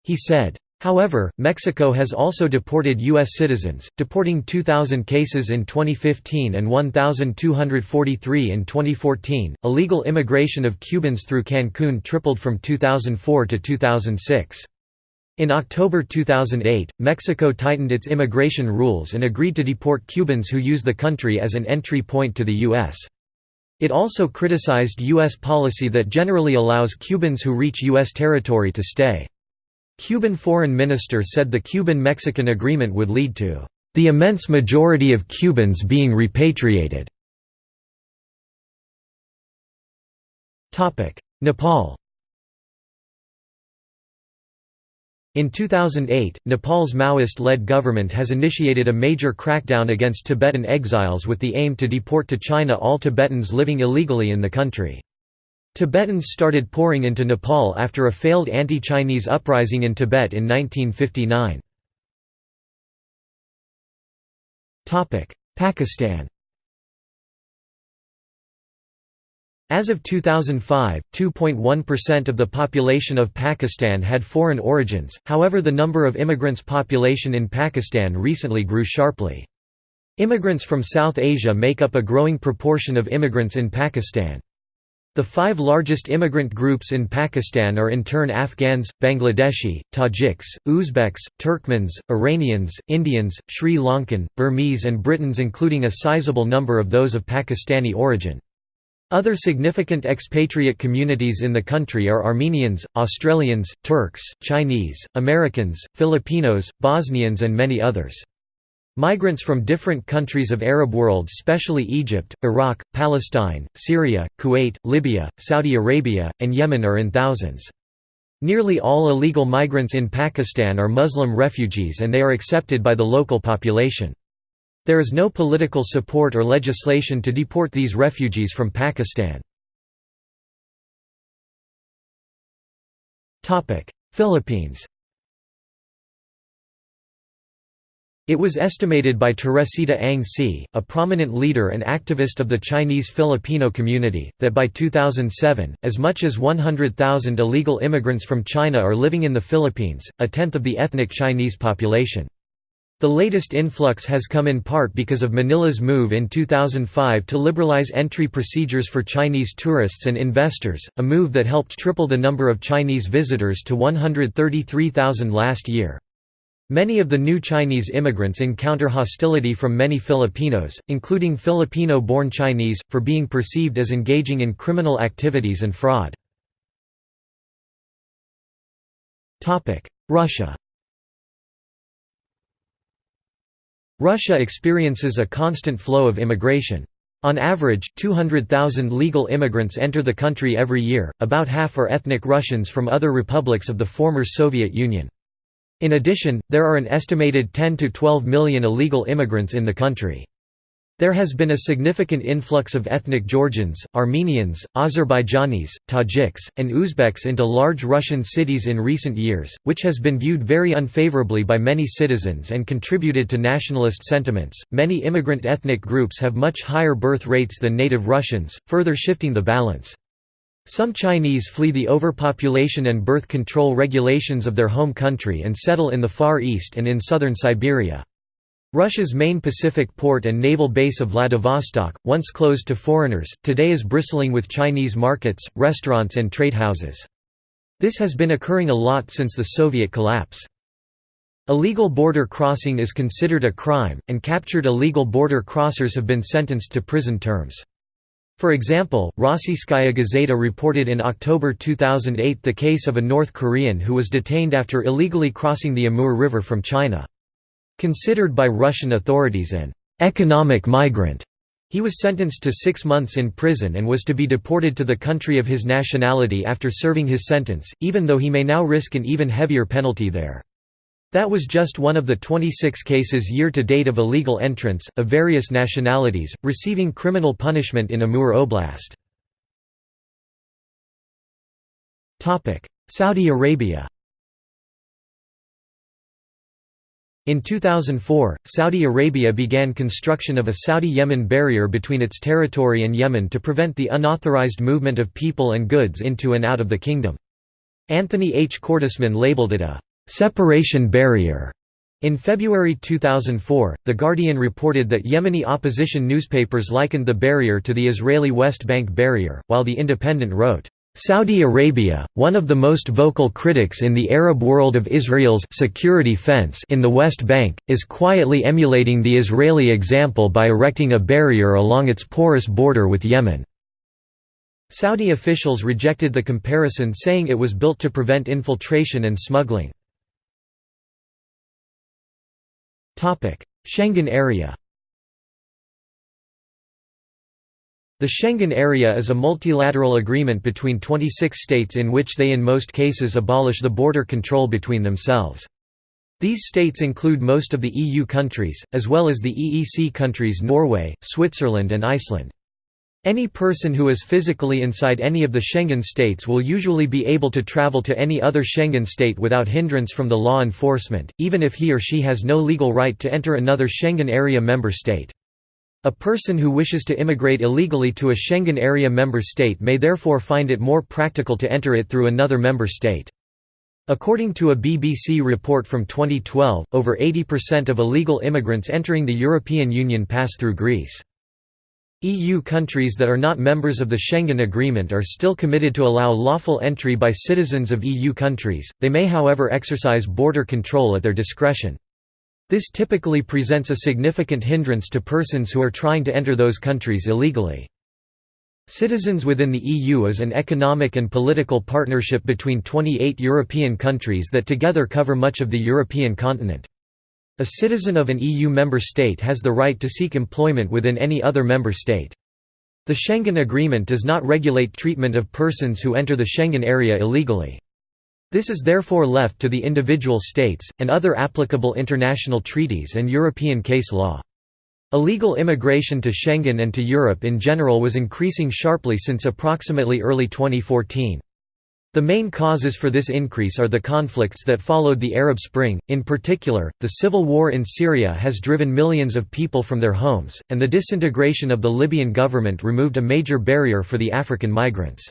He said. However, Mexico has also deported U.S. citizens, deporting 2,000 cases in 2015 and 1,243 in 2014. Illegal immigration of Cubans through Cancun tripled from 2004 to 2006. In October 2008, Mexico tightened its immigration rules and agreed to deport Cubans who use the country as an entry point to the U.S. It also criticized U.S. policy that generally allows Cubans who reach U.S. territory to stay. Cuban foreign minister said the Cuban-Mexican agreement would lead to the immense majority of Cubans being repatriated. Nepal In 2008, Nepal's Maoist-led government has initiated a major crackdown against Tibetan exiles with the aim to deport to China all Tibetans living illegally in the country. Tibetans started pouring into Nepal after a failed anti-Chinese uprising in Tibet in 1959. Pakistan As of 2005, 2.1% of the population of Pakistan had foreign origins, however the number of immigrants population in Pakistan recently grew sharply. Immigrants from South Asia make up a growing proportion of immigrants in Pakistan. The five largest immigrant groups in Pakistan are in turn Afghans, Bangladeshi, Tajiks, Uzbeks, Turkmens, Iranians, Indians, Sri Lankan, Burmese and Britons including a sizable number of those of Pakistani origin. Other significant expatriate communities in the country are Armenians, Australians, Turks, Chinese, Americans, Filipinos, Bosnians and many others. Migrants from different countries of Arab world especially Egypt, Iraq, Palestine, Syria, Kuwait, Libya, Saudi Arabia, and Yemen are in thousands. Nearly all illegal migrants in Pakistan are Muslim refugees and they are accepted by the local population. There is no political support or legislation to deport these refugees from Pakistan. Philippines It was estimated by Teresita Ang See, a prominent leader and activist of the Chinese Filipino community, that by 2007, as much as 100,000 illegal immigrants from China are living in the Philippines, a tenth of the ethnic Chinese population. The latest influx has come in part because of Manila's move in 2005 to liberalize entry procedures for Chinese tourists and investors, a move that helped triple the number of Chinese visitors to 133,000 last year. Many of the new Chinese immigrants encounter hostility from many Filipinos, including Filipino-born Chinese, for being perceived as engaging in criminal activities and fraud. Russia Russia experiences a constant flow of immigration. On average, 200,000 legal immigrants enter the country every year, about half are ethnic Russians from other republics of the former Soviet Union. In addition, there are an estimated 10 to 12 million illegal immigrants in the country. There has been a significant influx of ethnic Georgians, Armenians, Azerbaijanis, Tajiks, and Uzbeks into large Russian cities in recent years, which has been viewed very unfavorably by many citizens and contributed to nationalist sentiments. Many immigrant ethnic groups have much higher birth rates than native Russians, further shifting the balance. Some Chinese flee the overpopulation and birth control regulations of their home country and settle in the Far East and in southern Siberia. Russia's main Pacific port and naval base of Vladivostok, once closed to foreigners, today is bristling with Chinese markets, restaurants and trade houses. This has been occurring a lot since the Soviet collapse. Illegal border crossing is considered a crime, and captured illegal border crossers have been sentenced to prison terms. For example, Rossiyskaya Gazeta reported in October 2008 the case of a North Korean who was detained after illegally crossing the Amur River from China. Considered by Russian authorities an economic migrant, he was sentenced to six months in prison and was to be deported to the country of his nationality after serving his sentence, even though he may now risk an even heavier penalty there. That was just one of the 26 cases year-to-date of illegal entrants, of various nationalities, receiving criminal punishment in Amur Oblast. Saudi Arabia In 2004, Saudi Arabia began construction of a Saudi-Yemen barrier between its territory and Yemen to prevent the unauthorized movement of people and goods into and out of the kingdom. Anthony H. Cordesman labeled it a separation barrier. In February 2004, The Guardian reported that Yemeni opposition newspapers likened the barrier to the Israeli West Bank barrier, while The Independent wrote, Saudi Arabia, one of the most vocal critics in the Arab world of Israel's security fence in the West Bank, is quietly emulating the Israeli example by erecting a barrier along its porous border with Yemen. Saudi officials rejected the comparison saying it was built to prevent infiltration and smuggling. Schengen area The Schengen Area is a multilateral agreement between 26 states in which they in most cases abolish the border control between themselves. These states include most of the EU countries, as well as the EEC countries Norway, Switzerland and Iceland. Any person who is physically inside any of the Schengen states will usually be able to travel to any other Schengen state without hindrance from the law enforcement, even if he or she has no legal right to enter another Schengen area member state. A person who wishes to immigrate illegally to a Schengen area member state may therefore find it more practical to enter it through another member state. According to a BBC report from 2012, over 80% of illegal immigrants entering the European Union pass through Greece. EU countries that are not members of the Schengen Agreement are still committed to allow lawful entry by citizens of EU countries, they may however exercise border control at their discretion. This typically presents a significant hindrance to persons who are trying to enter those countries illegally. Citizens within the EU is an economic and political partnership between 28 European countries that together cover much of the European continent. A citizen of an EU member state has the right to seek employment within any other member state. The Schengen Agreement does not regulate treatment of persons who enter the Schengen area illegally. This is therefore left to the individual states, and other applicable international treaties and European case law. Illegal immigration to Schengen and to Europe in general was increasing sharply since approximately early 2014. The main causes for this increase are the conflicts that followed the Arab Spring, in particular, the civil war in Syria has driven millions of people from their homes, and the disintegration of the Libyan government removed a major barrier for the African migrants.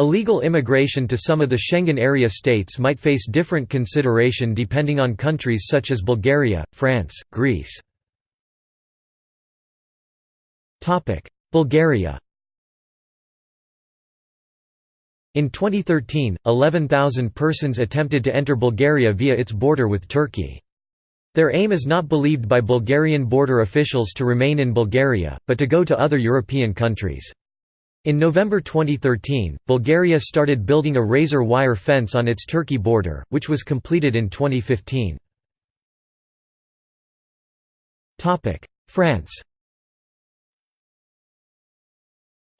Illegal immigration to some of the Schengen area states might face different consideration depending on countries such as Bulgaria, France, Greece. Bulgaria In 2013, 11,000 persons attempted to enter Bulgaria via its border with Turkey. Their aim is not believed by Bulgarian border officials to remain in Bulgaria, but to go to other European countries. In November 2013, Bulgaria started building a razor wire fence on its Turkey border, which was completed in 2015. France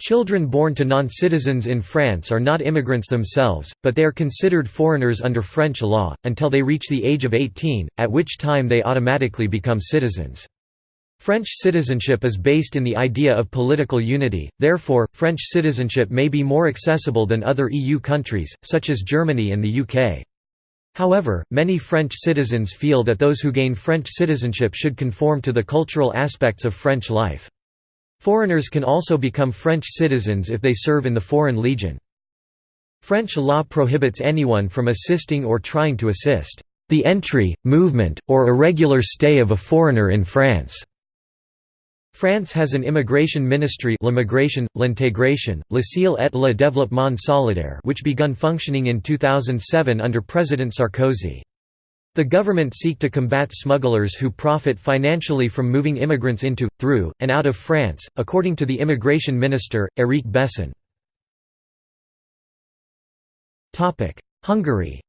Children born to non-citizens in France are not immigrants themselves, but they are considered foreigners under French law, until they reach the age of 18, at which time they automatically become citizens. French citizenship is based in the idea of political unity, therefore, French citizenship may be more accessible than other EU countries, such as Germany and the UK. However, many French citizens feel that those who gain French citizenship should conform to the cultural aspects of French life. Foreigners can also become French citizens if they serve in the Foreign Legion. French law prohibits anyone from assisting or trying to assist the entry, movement, or irregular stay of a foreigner in France. France has an immigration ministry l'immigration, l'intégration, l'asile et le développement solidaire which begun functioning in 2007 under President Sarkozy. The government seek to combat smugglers who profit financially from moving immigrants into, through, and out of France, according to the immigration minister, Éric Besson. Hungary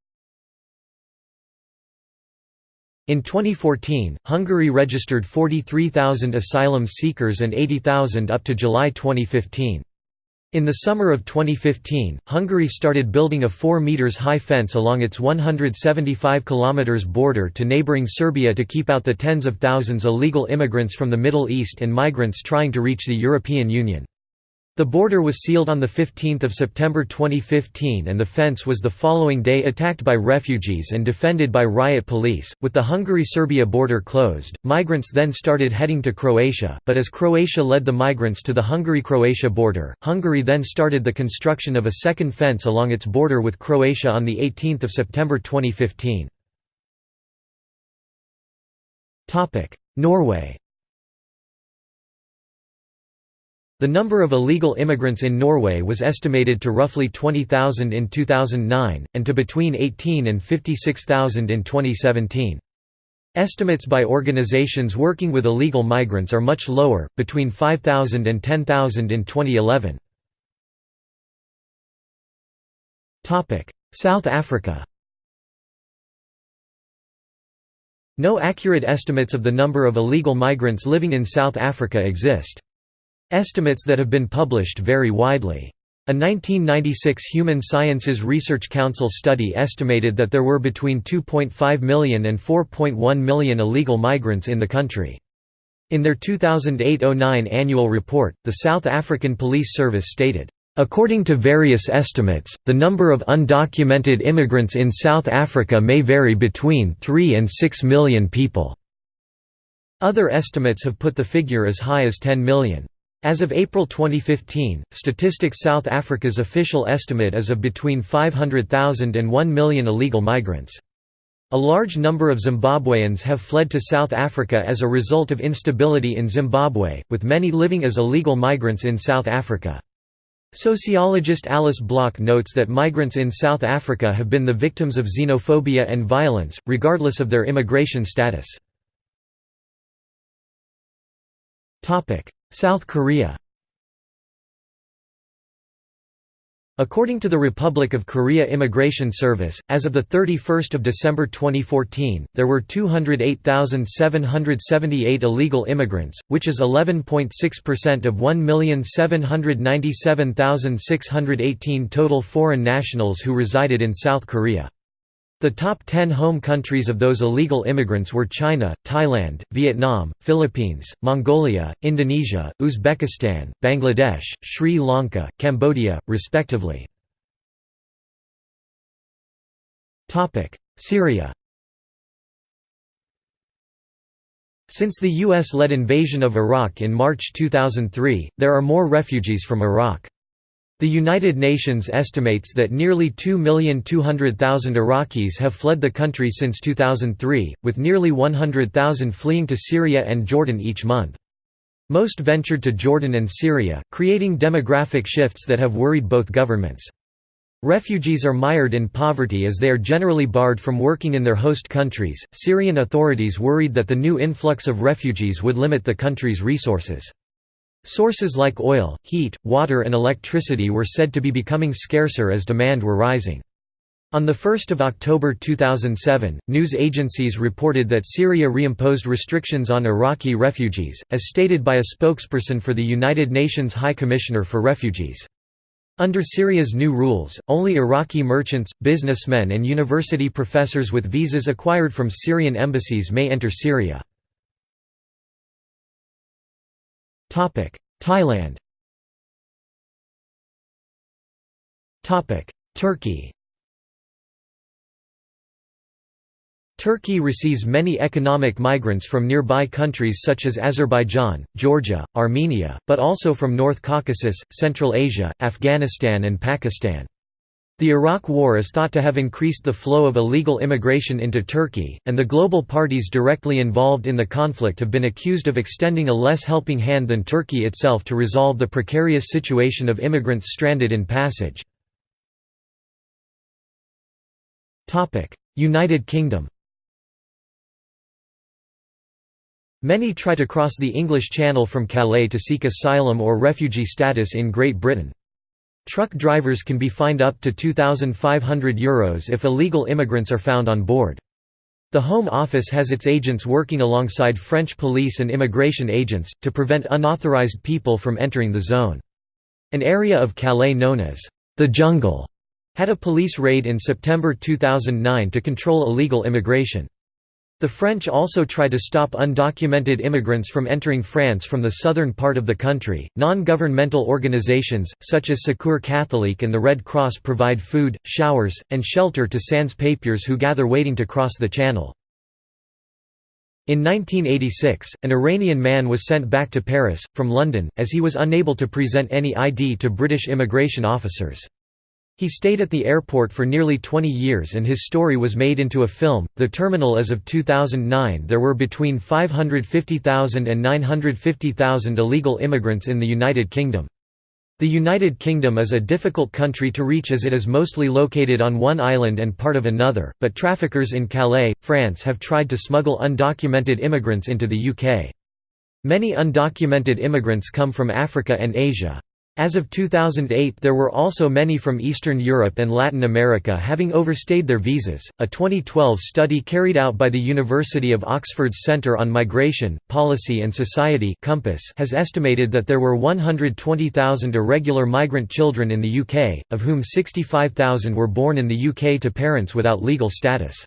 In 2014, Hungary registered 43,000 asylum seekers and 80,000 up to July 2015. In the summer of 2015, Hungary started building a 4 meters high fence along its 175 kilometers border to neighboring Serbia to keep out the tens of thousands illegal immigrants from the Middle East and migrants trying to reach the European Union. The border was sealed on 15 September 2015 and the fence was the following day attacked by refugees and defended by riot police. With the Hungary-Serbia border closed, migrants then started heading to Croatia, but as Croatia led the migrants to the Hungary-Croatia border, Hungary then started the construction of a second fence along its border with Croatia on 18 September 2015. Norway The number of illegal immigrants in Norway was estimated to roughly 20,000 in 2009, and to between 18 and 56,000 in 2017. Estimates by organizations working with illegal migrants are much lower, between 5,000 and 10,000 in 2011. South Africa No accurate estimates of the number of illegal migrants living in South Africa exist. Estimates that have been published vary widely. A 1996 Human Sciences Research Council study estimated that there were between 2.5 million and 4.1 million illegal migrants in the country. In their 2008–09 annual report, the South African Police Service stated, According to various estimates, the number of undocumented immigrants in South Africa may vary between 3 and 6 million people. Other estimates have put the figure as high as 10 million. As of April 2015, Statistics South Africa's official estimate is of between 500,000 and 1 million illegal migrants. A large number of Zimbabweans have fled to South Africa as a result of instability in Zimbabwe, with many living as illegal migrants in South Africa. Sociologist Alice Bloch notes that migrants in South Africa have been the victims of xenophobia and violence, regardless of their immigration status. South Korea According to the Republic of Korea Immigration Service, as of 31 December 2014, there were 208,778 illegal immigrants, which is 11.6% of 1,797,618 total foreign nationals who resided in South Korea. The top 10 home countries of those illegal immigrants were China, Thailand, Vietnam, Philippines, Mongolia, Indonesia, Uzbekistan, Bangladesh, Sri Lanka, Cambodia, respectively. Syria Since the U.S.-led invasion of Iraq in March 2003, there are more refugees from Iraq. The United Nations estimates that nearly 2,200,000 Iraqis have fled the country since 2003, with nearly 100,000 fleeing to Syria and Jordan each month. Most ventured to Jordan and Syria, creating demographic shifts that have worried both governments. Refugees are mired in poverty as they are generally barred from working in their host countries. Syrian authorities worried that the new influx of refugees would limit the country's resources. Sources like oil, heat, water and electricity were said to be becoming scarcer as demand were rising. On 1 October 2007, news agencies reported that Syria reimposed restrictions on Iraqi refugees, as stated by a spokesperson for the United Nations High Commissioner for Refugees. Under Syria's new rules, only Iraqi merchants, businessmen and university professors with visas acquired from Syrian embassies may enter Syria. Thailand. Turkey. Turkey receives many economic migrants from nearby countries such as Azerbaijan, Georgia, Armenia, but also from North Caucasus, Central Asia, Afghanistan and Pakistan. The Iraq War is thought to have increased the flow of illegal immigration into Turkey, and the global parties directly involved in the conflict have been accused of extending a less helping hand than Turkey itself to resolve the precarious situation of immigrants stranded in passage. United Kingdom Many try to cross the English Channel from Calais to seek asylum or refugee status in Great Britain. Truck drivers can be fined up to €2,500 Euros if illegal immigrants are found on board. The Home Office has its agents working alongside French police and immigration agents, to prevent unauthorised people from entering the zone. An area of Calais known as the Jungle had a police raid in September 2009 to control illegal immigration. The French also try to stop undocumented immigrants from entering France from the southern part of the country. Non governmental organizations, such as Secours Catholique and the Red Cross, provide food, showers, and shelter to sans papiers who gather waiting to cross the channel. In 1986, an Iranian man was sent back to Paris, from London, as he was unable to present any ID to British immigration officers. He stayed at the airport for nearly 20 years and his story was made into a film. The terminal as of 2009 there were between 550,000 and 950,000 illegal immigrants in the United Kingdom. The United Kingdom is a difficult country to reach as it is mostly located on one island and part of another, but traffickers in Calais, France have tried to smuggle undocumented immigrants into the UK. Many undocumented immigrants come from Africa and Asia. As of 2008, there were also many from Eastern Europe and Latin America having overstayed their visas. A 2012 study carried out by the University of Oxford's Centre on Migration, Policy and Society (COMPAS) has estimated that there were 120,000 irregular migrant children in the UK, of whom 65,000 were born in the UK to parents without legal status.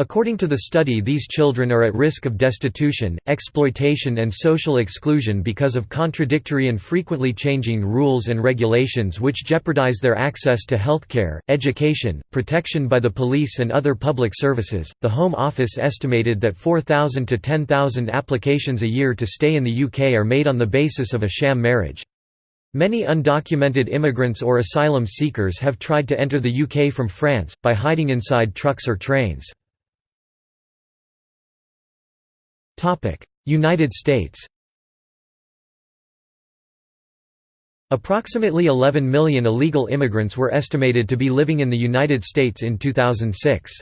According to the study these children are at risk of destitution, exploitation and social exclusion because of contradictory and frequently changing rules and regulations which jeopardize their access to healthcare, education, protection by the police and other public services. The Home Office estimated that 4,000 to 10,000 applications a year to stay in the UK are made on the basis of a sham marriage. Many undocumented immigrants or asylum seekers have tried to enter the UK from France, by hiding inside trucks or trains. United States Approximately 11 million illegal immigrants were estimated to be living in the United States in 2006.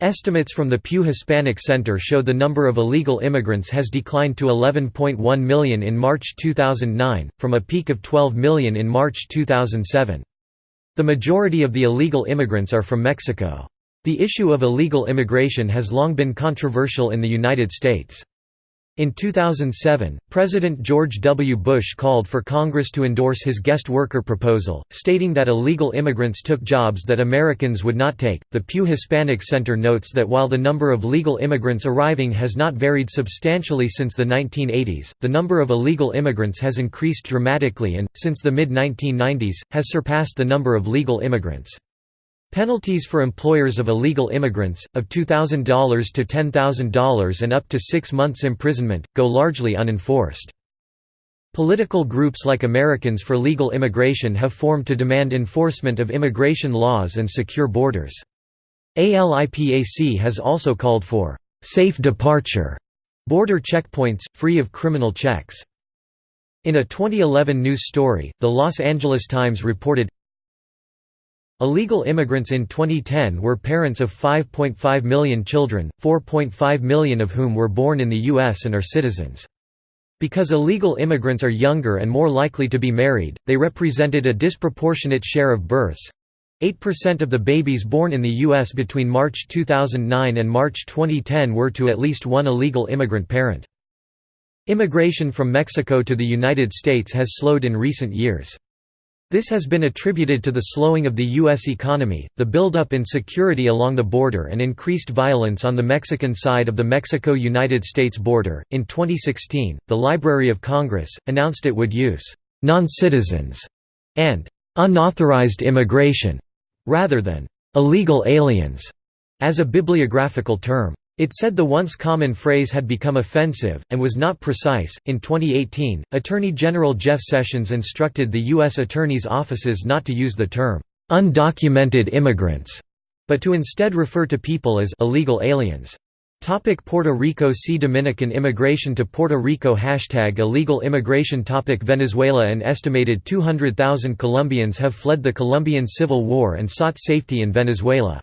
Estimates from the Pew Hispanic Center show the number of illegal immigrants has declined to 11.1 million in March 2009, from a peak of 12 million in March 2007. The majority of the illegal immigrants are from Mexico. The issue of illegal immigration has long been controversial in the United States. In 2007, President George W. Bush called for Congress to endorse his guest worker proposal, stating that illegal immigrants took jobs that Americans would not take. The Pew Hispanic Center notes that while the number of legal immigrants arriving has not varied substantially since the 1980s, the number of illegal immigrants has increased dramatically and, since the mid 1990s, has surpassed the number of legal immigrants. Penalties for employers of illegal immigrants, of $2,000 to $10,000 and up to six months imprisonment, go largely unenforced. Political groups like Americans for Legal Immigration have formed to demand enforcement of immigration laws and secure borders. ALIPAC has also called for «safe departure» border checkpoints, free of criminal checks. In a 2011 news story, the Los Angeles Times reported, Illegal immigrants in 2010 were parents of 5.5 million children, 4.5 million of whom were born in the U.S. and are citizens. Because illegal immigrants are younger and more likely to be married, they represented a disproportionate share of births. 8% of the babies born in the U.S. between March 2009 and March 2010 were to at least one illegal immigrant parent. Immigration from Mexico to the United States has slowed in recent years. This has been attributed to the slowing of the U.S. economy, the buildup in security along the border, and increased violence on the Mexican side of the Mexico United States border. In 2016, the Library of Congress announced it would use non citizens and unauthorized immigration rather than illegal aliens as a bibliographical term. It said the once common phrase had become offensive, and was not precise. In 2018, Attorney General Jeff Sessions instructed the U.S. Attorney's offices not to use the term undocumented immigrants, but to instead refer to people as illegal aliens. Topic Puerto Rico See Dominican immigration to Puerto Rico Hashtag illegal immigration Topic Venezuela An estimated 200,000 Colombians have fled the Colombian Civil War and sought safety in Venezuela.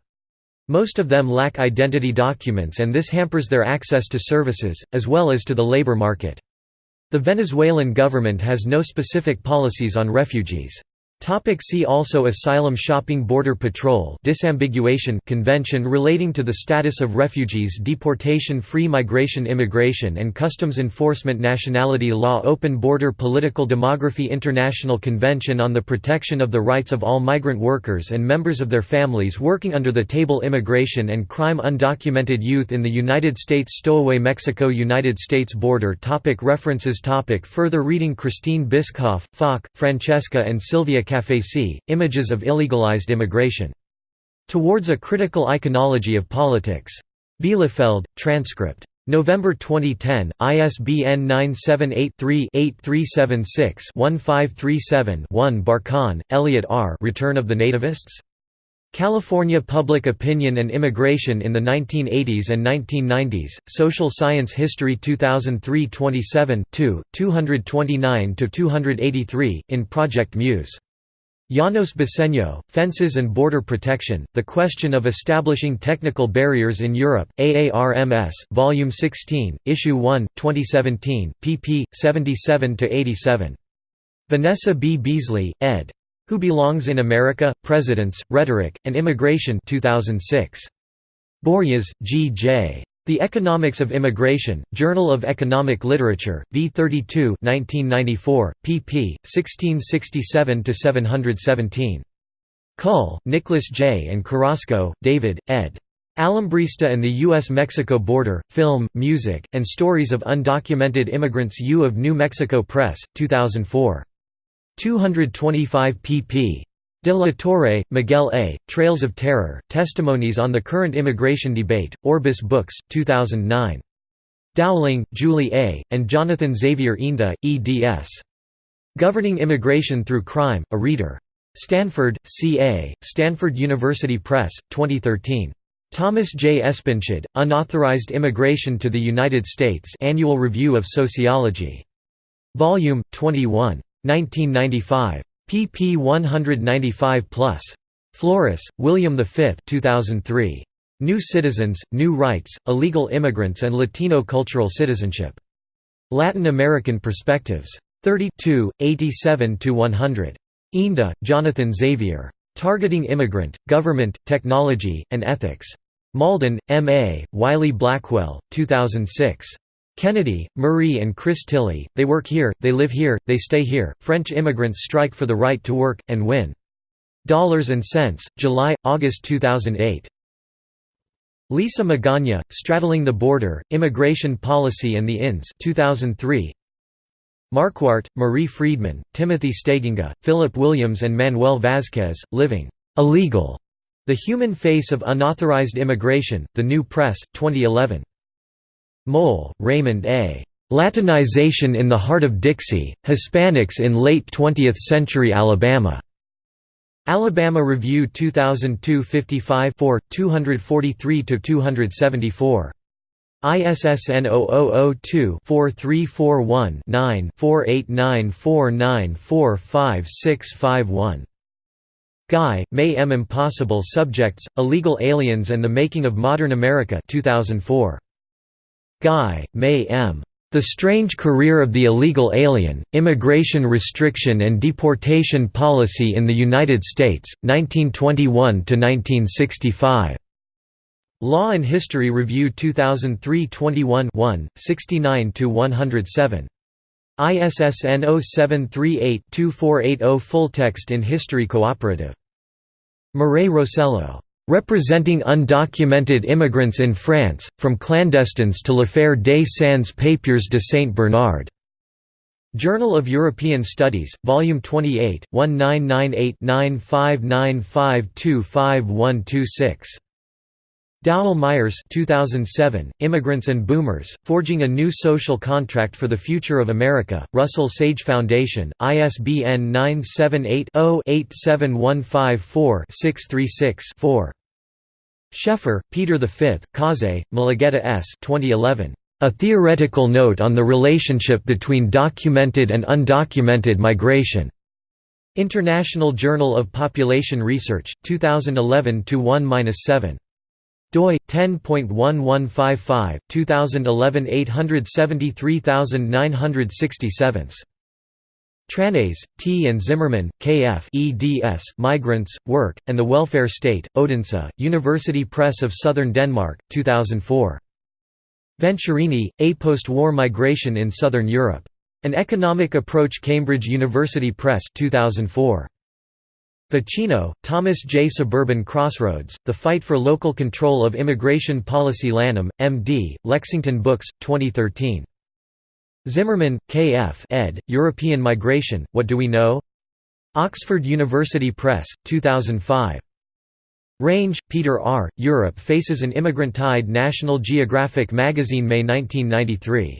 Most of them lack identity documents and this hampers their access to services, as well as to the labor market. The Venezuelan government has no specific policies on refugees. Topic see also Asylum shopping Border Patrol disambiguation Convention relating to the status of refugees Deportation Free migration Immigration and customs enforcement Nationality law Open border Political demography International Convention on the Protection of the Rights of All Migrant Workers and Members of Their Families working under the table Immigration and Crime Undocumented Youth in the United States Stowaway Mexico United States border topic References topic Further reading Christine Bischoff, Falk, Francesca and Sylvia Kafehsy, Images of Illegalized Immigration. Towards a Critical Iconology of Politics. Bielefeld, transcript. November 2010, ISBN 978-3-8376-1537-1 Barkan, Elliot R. Return of the Nativists? California Public Opinion and Immigration in the 1980s and 1990s, Social Science History 2003 27 229–283, in Project Muse. Janos Besenyő, Fences and Border Protection, The Question of Establishing Technical Barriers in Europe, AARMS, Volume 16, Issue 1, 2017, pp. 77–87. Vanessa B. Beasley, ed. Who Belongs in America? Presidents, Rhetoric, and Immigration 2006. Borjas, G. J. The Economics of Immigration, Journal of Economic Literature, v. 32 1994, pp. 1667–717. Cull, Nicholas J. and Carrasco, David, ed. Alambrista and the U.S.-Mexico Border, Film, Music, and Stories of Undocumented Immigrants U of New Mexico Press, 2004. 225 pp. De la Torre, Miguel A., Trails of Terror, Testimonies on the Current Immigration Debate, Orbis Books, 2009. Dowling, Julie A., and Jonathan Xavier Inda, eds. Governing Immigration Through Crime, A Reader. Stanford, C.A., Stanford University Press, 2013. Thomas J. Espenshade, Unauthorized Immigration to the United States Annual Review of Sociology. Volume, 21. 1995. Pp 195+. Flores, William V 2003. New Citizens, New Rights, Illegal Immigrants and Latino Cultural Citizenship. Latin American Perspectives. 32, 87–100. Inda, Jonathan Xavier. Targeting Immigrant, Government, Technology, and Ethics. Malden, M. A., Wiley Blackwell, 2006. Kennedy, Marie and Chris Tilly, They Work Here, They Live Here, They Stay Here, French Immigrants Strike for the Right to Work, and Win. Dollars and Sense, July, August 2008. Lisa Magana, Straddling the Border, Immigration Policy and the INS 2003. Marquardt, Marie Friedman, Timothy Steigenga, Philip Williams and Manuel Vasquez, Living Illegal. The Human Face of Unauthorized Immigration, The New Press, 2011. Mohl, Raymond A. Latinization in the Heart of Dixie, Hispanics in Late 20th Century Alabama. Alabama Review 2002 55 243–274. ISSN 0002-4341-9 4894945651. Ngai, Mae M. Impossible Subjects, Illegal Aliens and the Making of Modern America 2004. Ngai, Mae M. The Strange Career of the Illegal Alien, Immigration Restriction and Deportation Policy in the United States, 1921–1965. Law and History Review 2003 21 69–107. ISSN 0738-2480 Full text in History Cooperative. Mireille Rosello Representing undocumented immigrants in France, from clandestines to l'affaire des sans papiers de Saint Bernard. Journal of European Studies, Volume 28, 1998-9595255126. Dowell Myers 2007, Immigrants and Boomers, Forging a New Social Contract for the Future of America, Russell Sage Foundation, ISBN 978 0 87154 636 4. Scheffer, Peter V, Kahsai, Mulugeta S. 2011. A Theoretical Note on the Relationship Between Documented and Undocumented Migration. International Journal of Population Research, 2011 1-7 doi 10.1155 2011 873967 Tranæs, T. and Zimmermann, K. F. eds, Migrants, Work, and the Welfare State, Odense, University Press of Southern Denmark, 2004. Venturini, A Post-War Migration in Southern Europe. An Economic Approach Cambridge University Press 2004. Vicino, Thomas J. Suburban Crossroads, The Fight for Local Control of Immigration Policy Lanham, M.D., Lexington Books, 2013. Zimmermann, K. F. ed., European Migration, What Do We Know? Oxford University Press, 2005. Range, Peter R., Europe faces an immigrant tide National Geographic magazine May 1993.